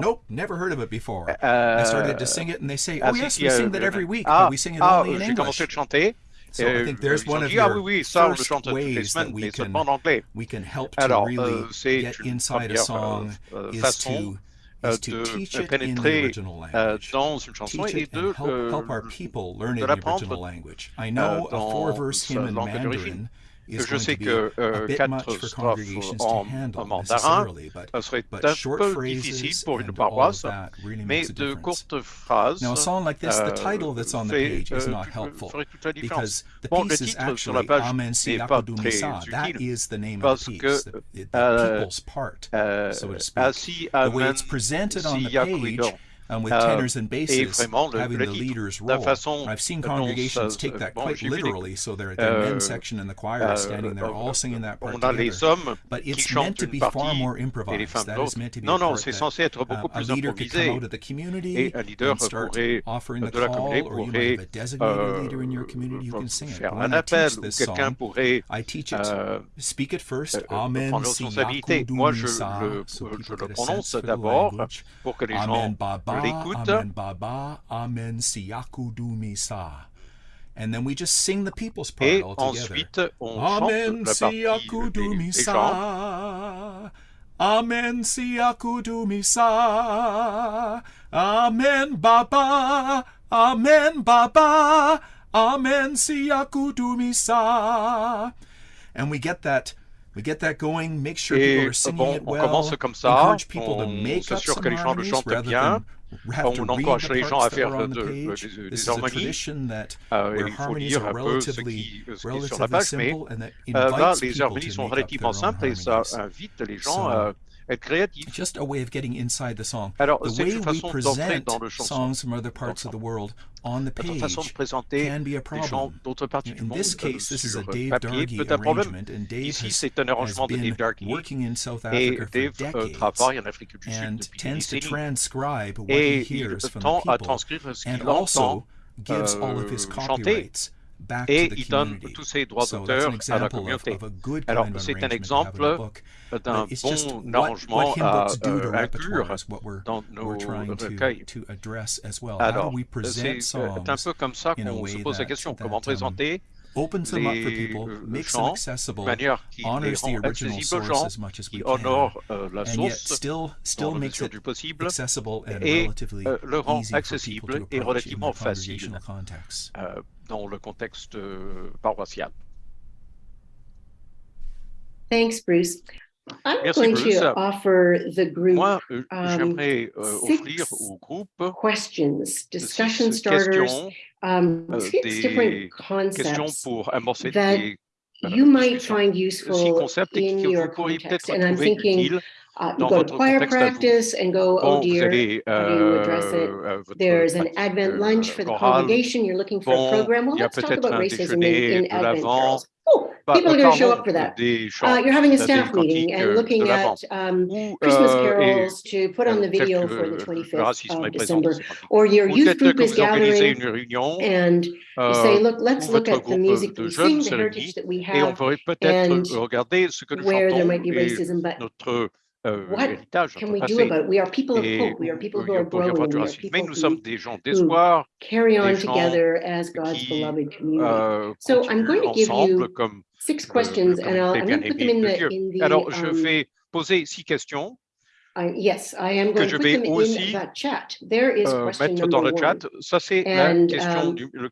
"Nope, never heard of it before." I started to sing it, and they say, "Oh yes, we sing that every week, but we sing it only in English." So I think there's one of your ah, oui, ça, first ways semaines, that we can, we can help to Alors, really get inside a song is to de pénétrer dans une chanson et and help, help our people learn de l'apprendre dans hymn in Mandarin. Je sais que euh, quatre strophes en, en mandarin, ça serait un peu difficile pour une paroisse, mais de courtes phrases euh, fait, euh, ferait toute la différence. Bon, le titre sur la page n'est pas très utile parce que euh, euh, assis à Amen si Yakuidon euh, et vraiment le, le titre, la façon dont ça, bon, j'ai so there, there on a les hommes qui chantent une partie et les femmes. Non, non, c'est censé être beaucoup plus improvisé. Et un leader pourrait, de la communauté pourrait euh, faire un appel ou quelqu'un pourrait euh, prendre responsabilité. Moi, je le, je le d'abord pour Amen Baba, Amen And then we just sing the people's part Et all ensuite, together. On Amen Siaku Dumisa. Amen Siaku Dumisa. Amen Baba. Amen Baba. Amen Siaku Dumisa. And we get that We get that going, make sure people are singing bon, it well. comme ça, encourage people on to make up some les rather le on encourage les gens à faire de, de, euh, euh, des harmonies. Euh, il faut lire un peu ce qui, ce qui est sur la page, mais là, euh, ben, les harmonies sont relativement simples et ça invite les gens à être créatif. Just a way of getting inside the song. Alors, the way we present dans le songs from other parts of the world on the page façon de présenter can be a problem. d'autres parties du this euh, case, this is a euh, Dave papier peut être un. Ici, c'est un arrangement de Dave Darky et Dave euh, travaille en Afrique du Sud depuis des décennies. Et il tend à transcrire ce qu'il entend euh, chanter et il donne tous ses droits d'auteur à la communauté. Alors, c'est un exemple d'un bon arrangement à euh, dans nos recueils. Alors, c'est un peu comme ça qu'on se pose la question, comment um, présenter opens them up for people, euh, makes them accessible, honors the original source as much as we can, euh, and yet still, still makes it accessible and relatively easy dans le contexte euh, paroissial. Thanks, Bruce. I'm Merci going Bruce. to offer the group euh, um, euh, groupe questions, discussion starters, um, six different concepts that you might find useful in your vous pourriez peut-être trouver utiles Uh, you go to choir practice and go, oh dear, how do you address it? There's an Advent lunch for the congregation. You're looking for a program. Well, let's talk about racism in, in Advent, Oh, people are going to show up for that. Uh, you're having a staff meeting and looking at um, Christmas carols to put on the video for the 25th of December, or your youth group is gathering and you say, look, let's look at the music we sing, the heritage that we have, and where there might be racism, but euh, héritage. Mais nous sommes des gens d'espoir, carry on des gens together as God's qui, beloved community. Euh, so I'm going to give you six euh, questions and I'll, I'm going to put them in the, in the, Alors, je um, vais poser six questions. Yes, I am que je vais aussi euh, mettre dans le chat. Ça, c'est la question, um, du, le euh,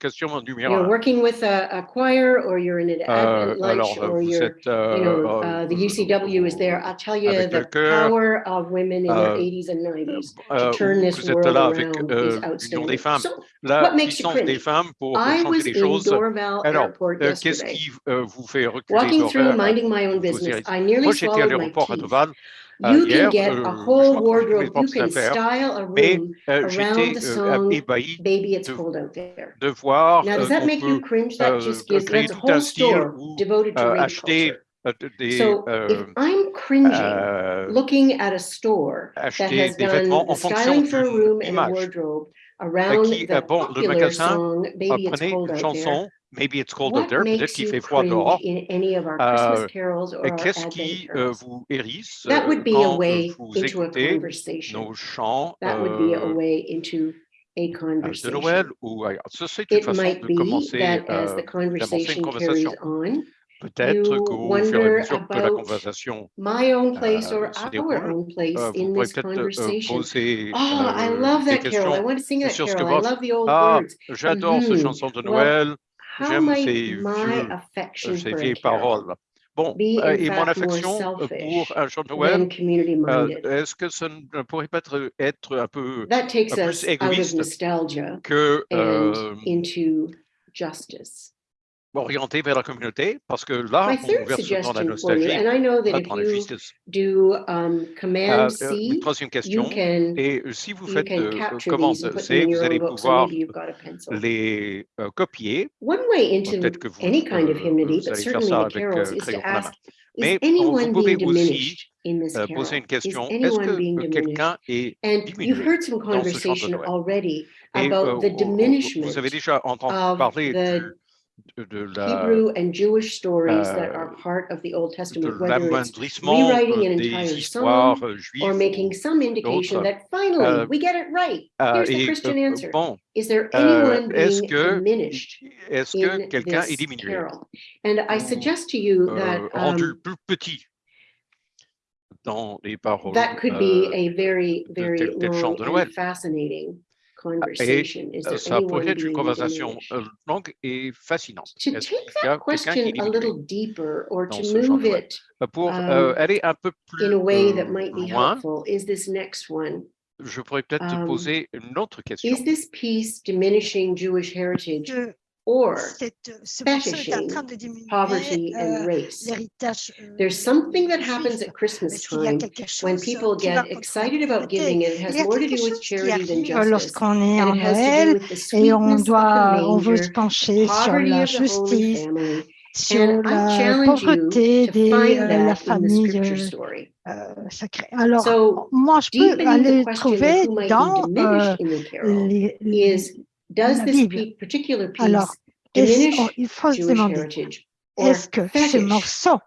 un. Alors, vous êtes... Euh, you know, uh, the UCW is there. I'll tell you the power of women in their 80s and 90s là avec des femmes, la des femmes pour les choses. Qu'est-ce qui vous fait reculer Walking through, minding my own business, j'étais à l'aéroport à You can get a whole wardrobe, you can style a room around the song Baby It's Cold Out There. Now, does that make you cringe? That just gives, that's a whole store devoted to rape culture. Des, so uh, if I'm cringing uh, looking at a store that has done styling for a room and a wardrobe around qui, the bon, popular song Baby It's Cold Out There, Maybe it's cold out there. Peut-être qu'il fait froid dehors. Euh, Qu'est-ce qui euh, vous hérisse euh, quand vous écoutez nos chants euh, euh, de Noël ou ailleurs? Ça, c'est une façon de commencer, une conversation. Peut-être qu'au fur et à que la conversation place or se place vous pourrez peut-être poser oh, I ce que votre... Ah, j'adore cette chanson de Noël. J'aime ces, vieux, euh, ces vieilles paroles. Bon, euh, et mon affection euh, pour un jeune Noël, est-ce que ça ne pourrait pas être, un peu plus égoïste que euh, orienté vers la communauté parce que là, My on verse dans la nostalgie, pas dans la justice. Do, um, euh, C, euh, troisième question, can, et euh, si vous faites euh, commande C, vous allez pouvoir les euh, copier. Peut-être que vous, kind of euh, hymnody, vous allez faire ça avec crayon de main. Mais vous pouvez aussi poser une question. Est-ce que quelqu'un est diminué dans ce genre de Noël? Et vous avez déjà entendu parler du Hebrew and Jewish stories that are part of the Old Testament, whether it's rewriting an entire song or making some indication that finally we get it right. Here's the Christian answer. Is there anyone being diminished in this carol? And I suggest to you that um, That could be a very, very fascinating Ah, conversation? Ça pourrait être une conversation euh, longue et fascinante. To take that question a little deeper or to move it bah, pour um, euh, aller un peu plus euh, loin, is this next one. Je pourrais peut-être um, poser une autre question. Is this piece diminishing Jewish heritage? or fetishing poverty and race. There's something that happens at Christmas time when people get excited about giving and it has more to do with charity than justice. And it has to do with the sweetness of the manger, poverty of the Holy Family, sur and la pauvreté des euh, la famille euh, sacrée. Alors, so, moi, je peux aller trouver dans euh, les, les, Does this particular piece Alors, il faut se demander, est-ce que ce morceau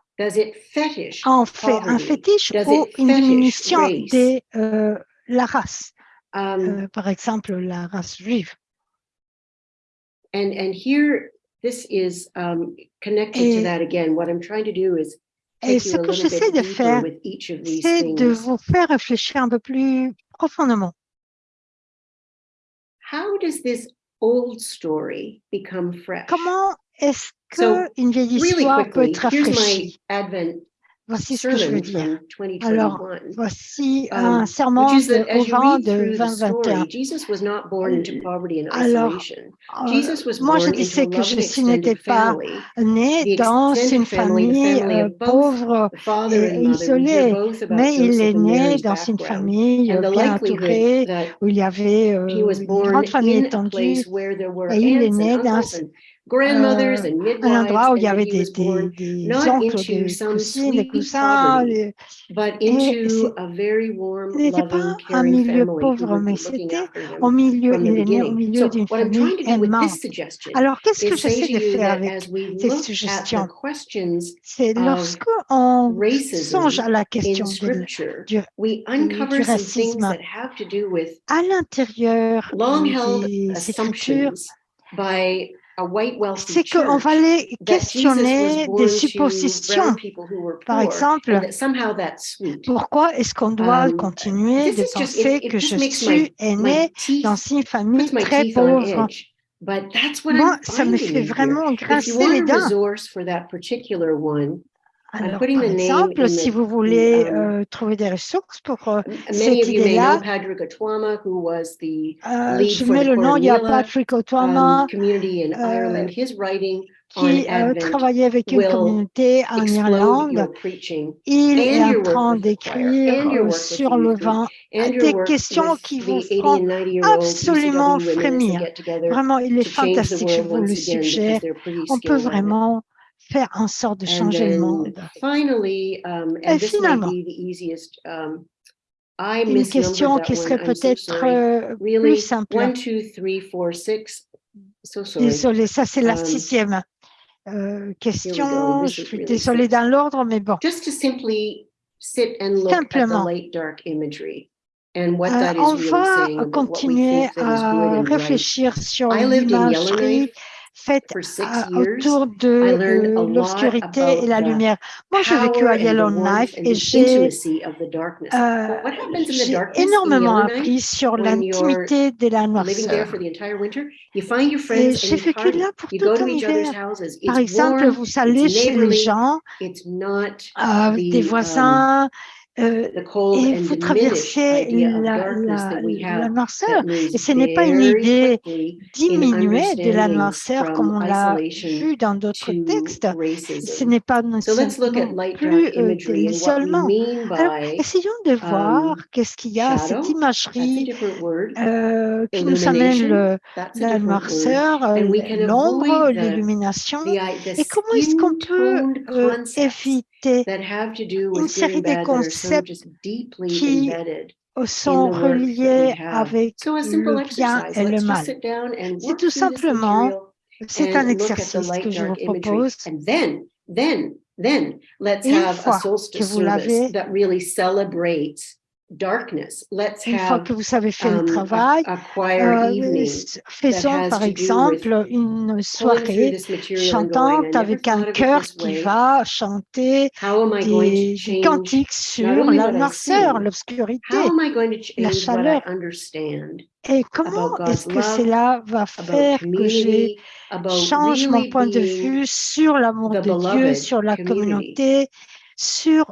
en fait un fétiche ou une diminution de euh, la race, um, euh, par exemple la race juive. And, here, this is um, connected et, to that again. What I'm trying to do is ce que j'essaie de faire, c'est de vous faire réfléchir un peu plus profondément. How does this old story become fresh. Comment est-ce que so, une vieille histoire really quickly, peut être rafraîchie? Here's my Advent Voici ce que je veux dire. Alors, voici un serment au vin de 2021. Euh, alors, euh, moi, je disais que Jésus n'était pas né euh, dans une famille pauvre et isolée, mais il est né dans une famille bien entourée, où il y avait une grande famille étendue, et il est né dans grandmothers euh, and midwives, un endroit où il y avait des, des, des oncles, des cousines, des cousins, euh, et ce n'était pas un milieu pauvre, mais c'était au milieu, d'une famille aimante. Alors, qu'est-ce que j'essaie de faire avec ces suggestions? C'est lorsque lorsqu'on songe à la question du, racisme, à l'intérieur des scriptures, c'est qu'on va les questionner des suppositions. Par exemple, pourquoi est-ce qu'on doit continuer de penser que je suis aîné dans une famille très pauvre? Moi, ça me fait vraiment grincer les dents. Alors, par exemple, si vous voulez euh, trouver des ressources pour euh, cette idée-là, euh, je mets le nom, il y a Patrick Otwama, euh, qui euh, travaillait avec une communauté en Irlande. Il est en train d'écrire sur le vin des questions qui vous feront absolument frémir. Vraiment, il est fantastique, je vous le suggère. On peut vraiment faire en sorte de changer le monde. Et finalement, une question qui serait peut-être euh, plus simple. One, Désolée, ça c'est la sixième euh, question. Je suis désolée dans l'ordre, mais bon. Simplement. on va continuer à réfléchir sur l'image faite autour de l'obscurité et la lumière. Moi, j'ai vécu à Yellowknife et j'ai euh, énormément appris sur l'intimité de la noirceur? Et j'ai vécu là pour tout un hiver. Par exemple, vous allez chez les gens, euh, des voisins, euh, et vous traversez la, la, noirceur. Et ce n'est pas une idée diminuée de la noirceur comme on l'a vu dans d'autres textes. Ce n'est pas non plus euh, de l'isolement. Alors, essayons de um, voir qu'est-ce qu'il y a, cette imagerie euh, qui nous amène le, la noirceur, l'ombre, l'illumination. Et comment est-ce qu'on peut éviter une série de concepts qui sont reliés avec le bien et le mal. C'est tout simplement, c'est un exercice que je vous propose. Une fois que vous l'avez, une fois que vous avez fait le um, travail, euh, faisons par exemple une soirée chantante avec un chœur qui va chanter des, cantiques sur la noirceur, l'obscurité, la chaleur. Et comment est-ce que cela va faire que je change mon point de vue sur l'amour de Dieu, sur la communauté, sur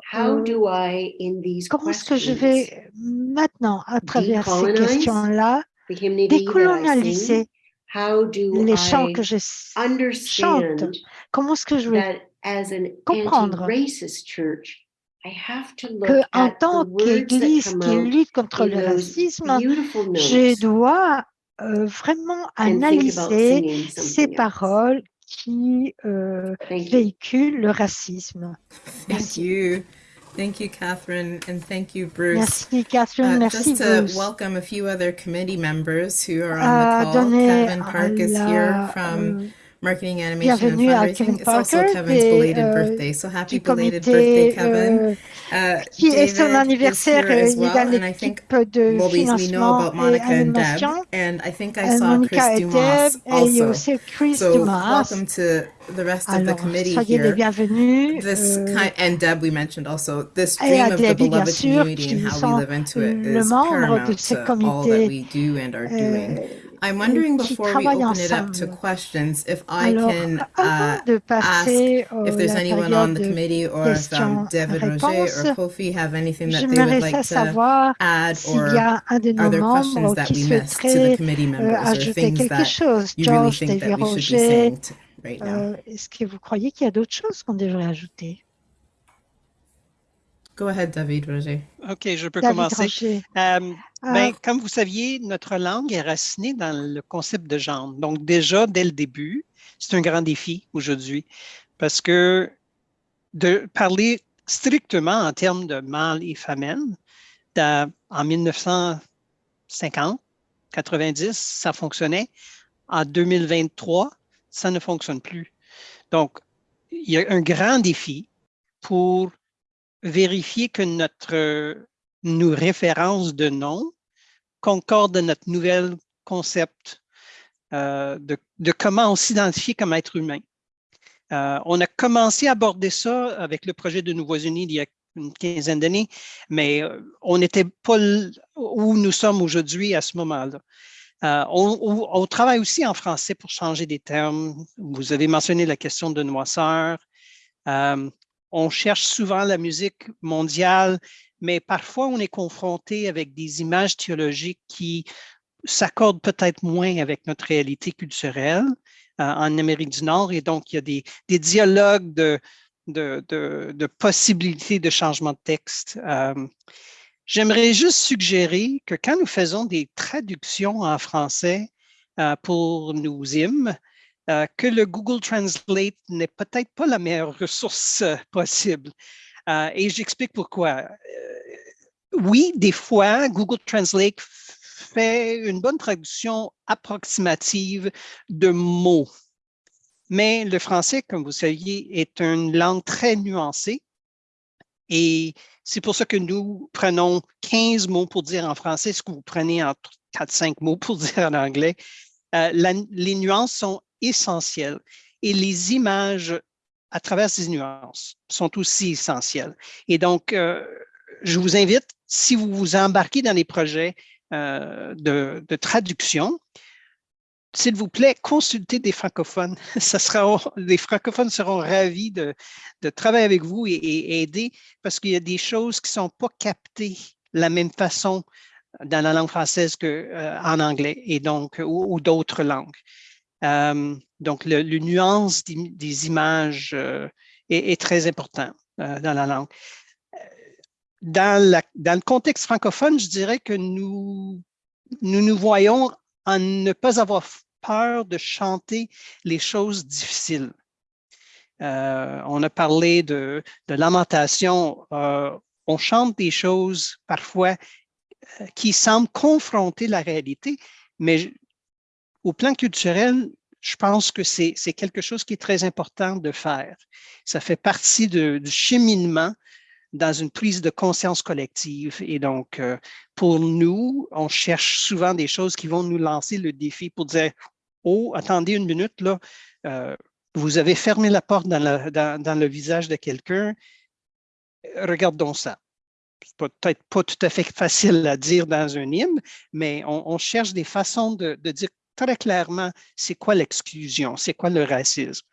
comment est-ce que je vais maintenant, à travers ces questions-là, décolonialiser les chants que je chante, comment est-ce que je vais comprendre que en tant qu'Église qui lutte contre le racisme, je dois euh, vraiment analyser ces paroles qui euh, véhicule le racisme. Thank you. Thank you, Catherine, and thank you, Bruce. Merci, Catherine. Uh, merci, just to Bruce. welcome a few other committee members who are on the call. Kevin Park is here from euh, marketing, animation, and fundraising. It's also Kevin's belated birthday, so happy belated birthday, Kevin. Uh, qui est son anniversaire, il est dans l'équipe de financement et animation. And I think I saw Chris Dumas also. So welcome to the rest of the committee here. This kind, and Deb, we mentioned also, this dream of the beloved community and how we live into it is paramount to all that we do and are doing. I'm wondering before we open it up to questions, if I can uh, ask if there's anyone on the committee or if um, David Roger or Kofi have anything that they would like to add or are there questions that we missed to the committee members or things that you really think that we should be saying right now? Est-ce que vous croyez qu'il y a d'autres choses qu'on devrait ajouter? Go ahead, David Roger. OK, je peux commencer. Euh, ben, ah. Comme vous saviez, notre langue est racinée dans le concept de genre. Donc, déjà, dès le début, c'est un grand défi aujourd'hui parce que de parler strictement en termes de mâle et femelle, en 1950, 90, ça fonctionnait. En 2023, ça ne fonctionne plus. Donc, il y a un grand défi pour vérifier que notre nos références de nom concordent de notre nouvel concept euh, de, comment on s'identifie comme être humain. Euh, on a commencé à aborder ça avec le projet de Nouveaux Unis il y a une quinzaine d'années, mais euh, on n'était pas où nous sommes aujourd'hui à ce moment-là. On, on, travaille aussi en français pour changer des termes. Vous avez mentionné la question de noisseur on cherche souvent la musique mondiale, mais parfois on est confronté avec des images théologiques qui s'accordent peut-être moins avec notre réalité culturelle euh, en Amérique du Nord. Et donc, il y a des, dialogues de, possibilités de changement de texte. Euh, j'aimerais juste suggérer que quand nous faisons des traductions en français euh, pour nos hymnes, euh, que le Google Translate n'est peut-être pas la meilleure ressource euh, possible. Euh, et j'explique pourquoi. oui, des fois, Google Translate fait une bonne traduction approximative de mots. Mais le français, comme vous saviez, est une langue très nuancée. Et c'est pour ça que nous prenons 15 mots pour dire en français ce que vous prenez en 4-5 mots pour dire en anglais. Les nuances sont essentielles et les images à travers ces nuances sont aussi essentielles. Et donc, euh, je vous invite, si vous vous embarquez dans des projets euh, de, traduction, s'il vous plaît, consultez des francophones. Ça sera, les francophones seront ravis de, de travailler avec vous et, aider parce qu'il y a des choses qui ne sont pas captées de la même façon dans la langue française qu'en euh, anglais et donc ou, d'autres langues. Euh, donc, le, nuance des, images euh, est, très important dans la langue dans, le contexte francophone, je dirais que nous, nous voyons en ne pas avoir peur de chanter les choses difficiles. Euh, on a parlé de, lamentation. Euh, on chante des choses parfois euh, qui semblent confronter la réalité, mais au plan culturel, je pense que c'est quelque chose qui est très important de faire. Ça fait partie du cheminement dans une prise de conscience collective. Et donc, euh, pour nous, on cherche souvent des choses qui vont nous lancer le défi pour dire, oh, attendez une minute, là, euh, vous avez fermé la porte dans, le visage de quelqu'un, regardons ça. Peut-être pas tout à fait facile à dire dans un hymne, mais on, cherche des façons de, de dire très clairement c'est quoi l'exclusion, c'est quoi le racisme.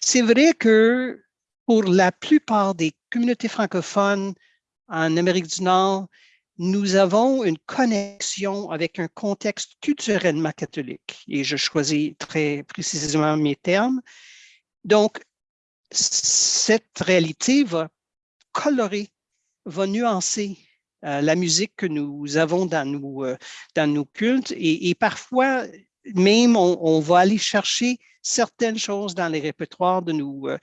C'est vrai que pour la plupart des communautés francophones en Amérique du Nord, nous avons une connexion avec un contexte culturellement catholique. Et je choisis très précisément mes termes. Donc, cette réalité va colorer, va nuancer la musique que nous avons dans nos, euh, dans nos cultes et, parfois même on, va aller chercher certaines choses dans les répertoires de nos, euh,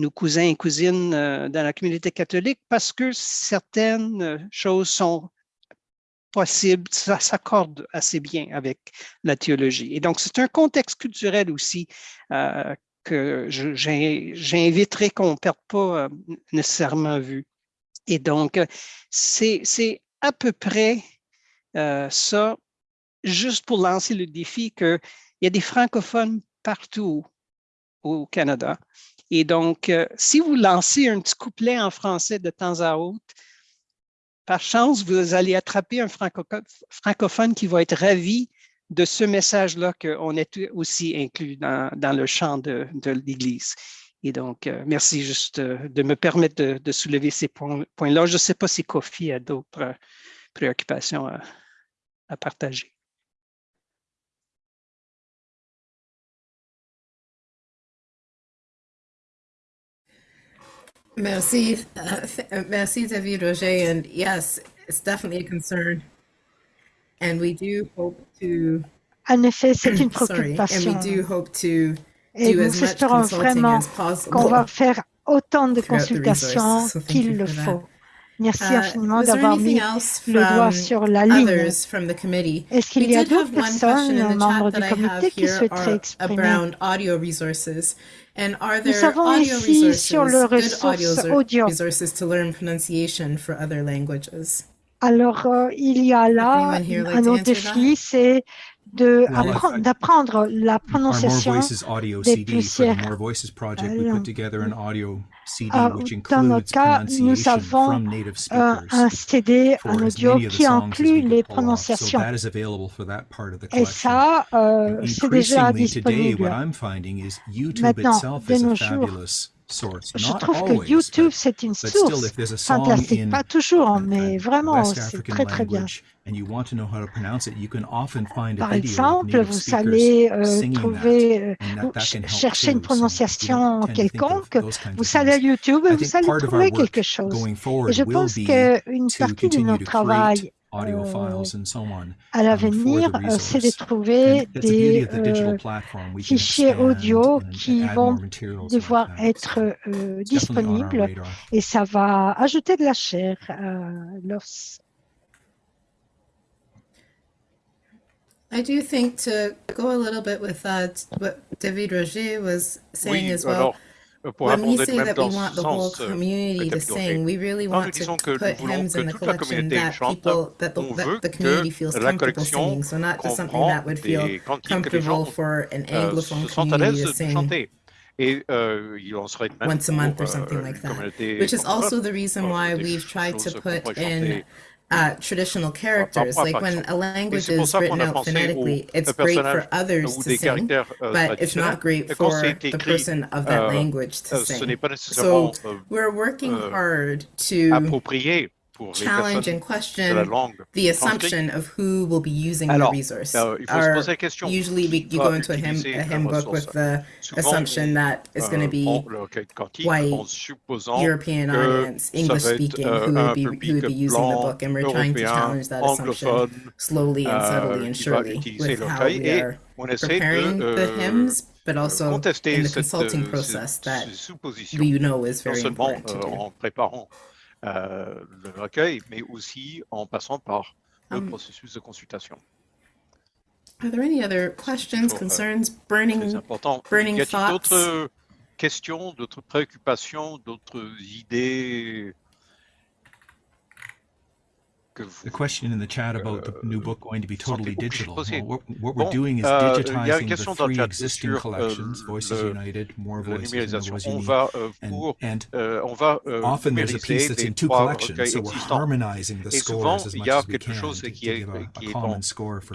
nos cousins et cousines euh, dans la communauté catholique parce que certaines euh, choses sont possibles, ça s'accorde assez bien avec la théologie. Et donc, c'est un contexte culturel aussi euh, que j'inviterai qu'on ne perde pas nécessairement vue. Et donc, c'est à peu près ça, juste pour lancer le défi qu'il y a des francophones partout au Canada et donc, euh, si vous lancez un petit couplet en français de temps à autre, par chance, vous allez attraper un francophone qui va être ravi de ce message-là qu'on est aussi inclus dans, le chant de, l'Église. Et donc, euh, merci juste euh, de me permettre de, soulever ces points-là. Je ne sais pas si Kofi a d'autres préoccupations à partager. Merci, uh, merci David Roger. And yes, it's definitely a concern. And we do hope to. En effet, c'est une préoccupation. Sorry, and we do hope to Et nous espérons vraiment qu'on va faire autant de consultations qu'il le faut. Merci uh, infiniment d'avoir mis le doigt sur la ligne? Est-ce qu'il y a d'autres personnes, membres du comité, qui souhaiteraient exprimer? nous avons ici sur le ressource audio. Alors, euh, il y a là un autre défi, c'est d'apprendre la prononciation des langues. Ah, dans notre cas, nous avons un CD, un audio qui inclut les prononciations. Et ça, euh, c'est déjà disponible. Maintenant, de nos jours, je trouve que YouTube, c'est une source fantastique. Pas toujours, mais vraiment, c'est très, très bien. Par exemple, vous allez euh, trouver, euh, chercher une prononciation quelconque, vous allez à YouTube et vous allez trouver quelque chose. Et je pense qu'une partie de notre travail à l'avenir, c'est de trouver des fichiers audio qui vont devoir être disponibles et ça va ajouter de la chair à l'os. I do think to go a little bit with uh, what David Roger was saying oui, as well. Alors, when we say that we want the whole euh, community to sing, we really want to put hymns in the collection that people, that the, that the community feels comfortable singing. So not just something that would feel comfortable for an euh, Anglophone community to sing. Et euh, il en serait de même once a month or something euh, like that, which is also the reason why we've tried to put in uh, traditional characters. Like when a language is written out phonetically, it's great for others to sing, euh, but it's not great for the person of that language to sing. So we're working hard to challenge and question the assumption of who will be using Alors, the resource. Euh, Our, usually we, you go into a hymn, a hymn book with the assumption that it's going to be white, European audience, English speaking, euh, who would be, who would be using the book. And we're trying to challenge that assumption slowly and subtly and surely with how we are preparing the hymns, but also in the consulting process that we know is very important to do. Euh, le recueil, mais aussi en passant par le um, processus de consultation. Are there any other questions, concerns, burning, burning y a d'autres questions, d'autres préoccupations, d'autres idées the question in the chat about the new book going to be totally digital. Well, what, we're doing is euh, digitizing the three existing euh, collections, Voices United, More Voices, and Voisini. Euh, and, and often there's a piece that's in two collections, so we're harmonizing the scores as much as we can to, to give a, a common score for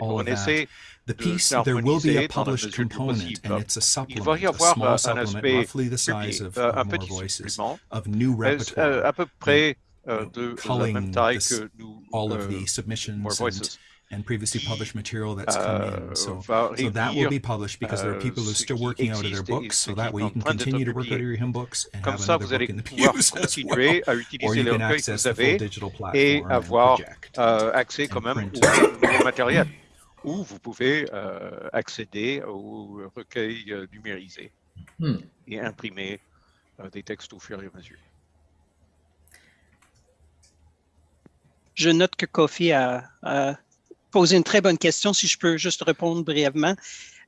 all of that. The piece, there will be a published component, and it's a supplement, a small supplement, roughly the size of More Voices, of new repertoire uh, de la même taille que nous, all of the submissions and, and previously published material that's come in. Uh, so, so that will uh, be published because there are uh, people who are still working out of their books. So that way you can continue to work out of your hymn books and have another book in the pews as well. Or you can access the full digital platform and project. Accès quand même au matériel où vous pouvez euh, accéder au recueil euh, numérisé hmm. et imprimer euh, des textes au fur et à mesure. Je note que Kofi a, posé une très bonne question, si je peux juste répondre brièvement.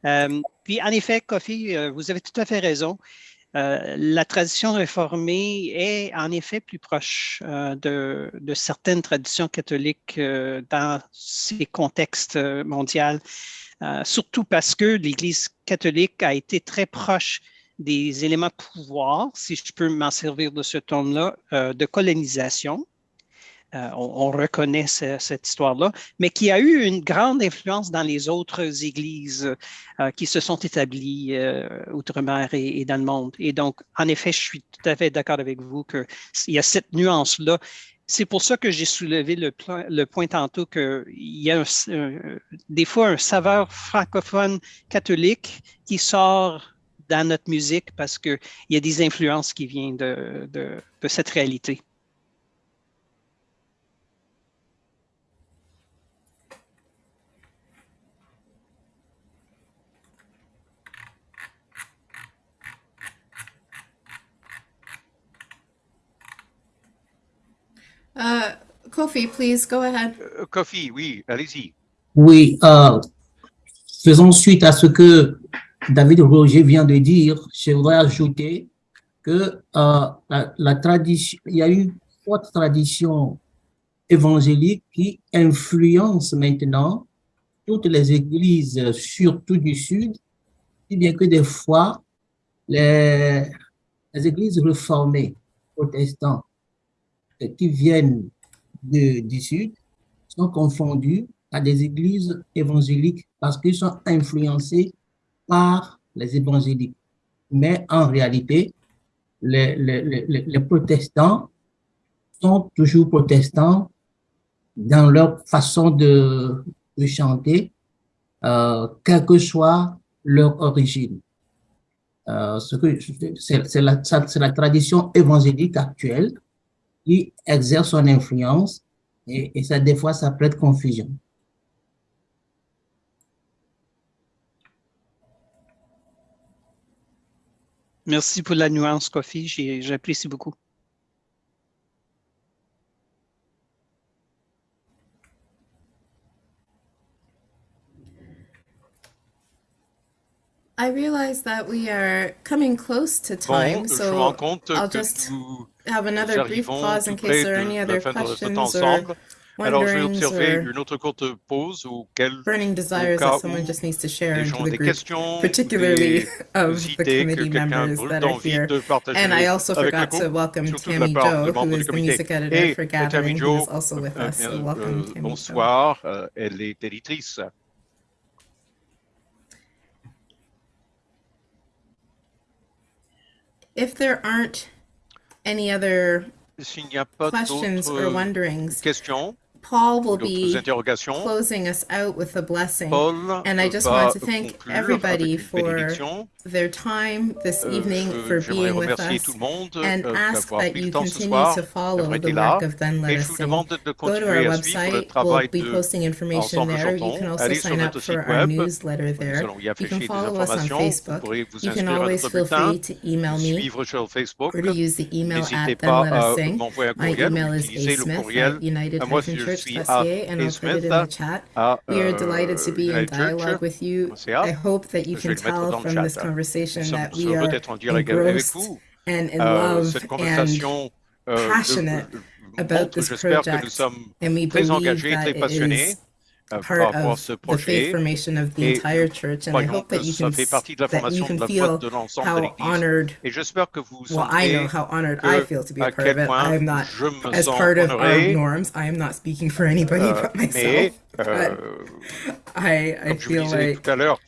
Euh, puis, en effet, Kofi, euh, vous avez tout à fait raison. Euh, la tradition réformée est en effet plus proche de, certaines traditions catholiques dans ces contextes mondiaux, surtout parce que l'Église catholique a été très proche des éléments de pouvoir, si je peux m'en servir de ce terme-là, de colonisation, euh, on, reconnaît cette histoire-là, mais qui a eu une grande influence dans les autres églises euh, qui se sont établies euh, outre-mer et, dans le monde. Et donc, en effet, je suis tout à fait d'accord avec vous qu'il y a cette nuance-là. C'est pour ça que j'ai soulevé le, point tantôt qu'il y a des fois un saveur francophone catholique qui sort dans notre musique parce qu'il y a des influences qui viennent de cette réalité. Uh, Kofi, please go ahead. Uh, Kofi, oui, allez-y. Oui, euh, faisons suite à ce que David Roger vient de dire. Je voudrais ajouter que euh, la, tradition, il y a une forte tradition évangélique qui influence maintenant toutes les églises, surtout du Sud, si bien que des fois, les, les églises réformées protestantes qui viennent du Sud sont confondus à des églises évangéliques parce qu'ils sont influencés par les évangéliques. Mais en réalité, les, les, les, protestants sont toujours protestants dans leur façon de, de chanter, euh, quelle que soit leur origine. Euh, c'est la, la tradition évangélique actuelle qui exerce son influence et, ça, des fois, ça prête confusion. Merci pour la nuance, Kofi. J'apprécie beaucoup. I realize that we are coming close to time, bon, so I'll just have another brief pause in case there are any other questions or Alors, je vais observer une autre courte pause auquel, burning desires that someone just needs to share into the group, particularly of the committee members that are here. And I also forgot to welcome Tammy Joe, who is the music editor for Gathering, who is also with us. So welcome, Tammy Bonsoir, elle est éditrice. If there aren't any other questions or wonderings, questions, Paul will be closing us out with a blessing. Paul and I just want to thank everybody for their time this euh, evening, for being with us, and euh, ask that you continue to follow the work of Then Let Us Sing. Go to our website, we'll be posting information there. You can also sign up for our newsletter there. You can follow us on Facebook. You can always feel free to email me or to use the email at Then Let Us Sing. My email is asmith at united church.ca and I'll put it in the chat. We are delighted to be in dialogue with you. I hope that you can tell from this conversation conversation that we are être. And in euh, love cette euh, passionate euh, about this project, and we très engagés, très passionnés par rapport à I projet. Et croyons que ça fait partie de la formation de la foi de l'ensemble de l'Église. Et j'espère que vous sentez que, à. Norms, I am not speaking for anybody but myself. But I, I feel like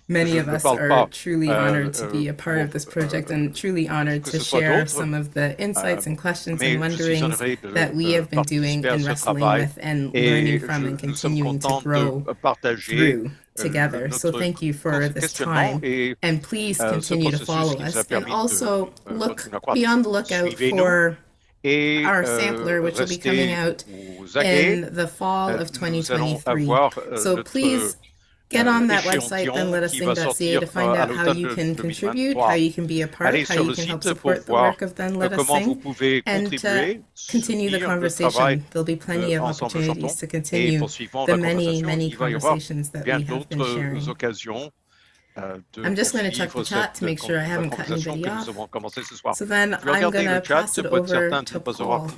many of us are truly honored to be a part of this project and truly honored to share some of the insights and questions and wonderings that we have been doing and wrestling with and learning from and continuing to grow through together. So thank you for this time. and please continue to follow us. And also look be on the lookout for our sampler, which will be coming out in the fall of 2023. So please get on that website, then let us sing.ca to find out how you can contribute, how you can be a part, how you can help support the work of Then Let Us Sing, and uh, to continue the conversation. There'll be plenty of opportunities to continue the many, many conversations that we have been sharing. I'm just going to check the chat to make sure I haven't cut anybody off. So then I'm going to pass it over to Paul,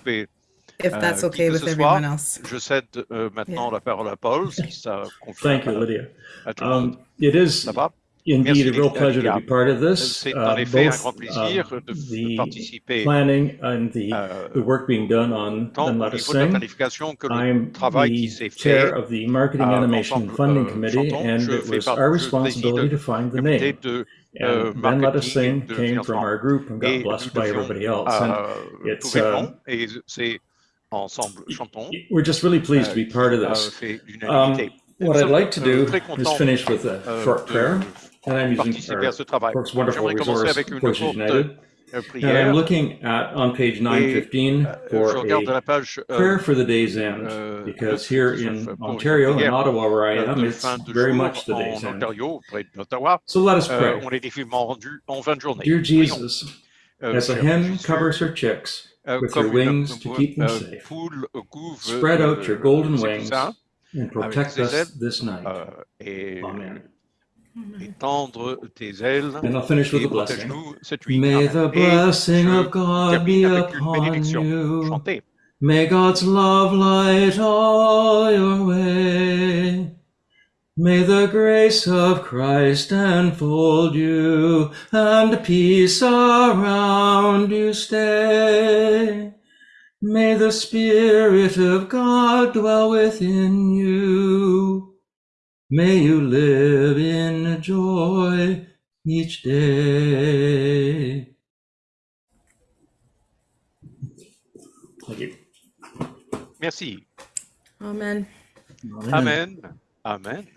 if that's okay with everyone else. Je cède maintenant la parole à Paul, Thank you, Lydia. Um, it is indeed a real pleasure to be part of this, uh, both uh, the planning and the, the work being done on Then Let Us Sing. I'm the chair of the Marketing Animation Funding Committee, and it was our responsibility to find the name. And Then Let Us Sing came from our group and got blessed by everybody else. And it's, uh, we're just really pleased to be part of this. Um, what I'd like to do is finish with a short prayer. And I'm using our works wonderful resource, Voices United. And I'm looking at on page 915 for a prayer for the day's end, because here in Ontario, in Ottawa, where I am, it's very much the day's end. So let us pray. Dear Jesus, as a hen covers her chicks with her wings to keep them safe, spread out your golden wings and protect us this night. Amen. Étendre tes ailes and I'll finish with a blessing. May the blessing of God be upon you. May God's love light all your way. May the grace of Christ enfold you and peace around you stay. May the Spirit of God dwell within you. May you live in joy each day. Thank you. Merci. Amen. Amen. Amen.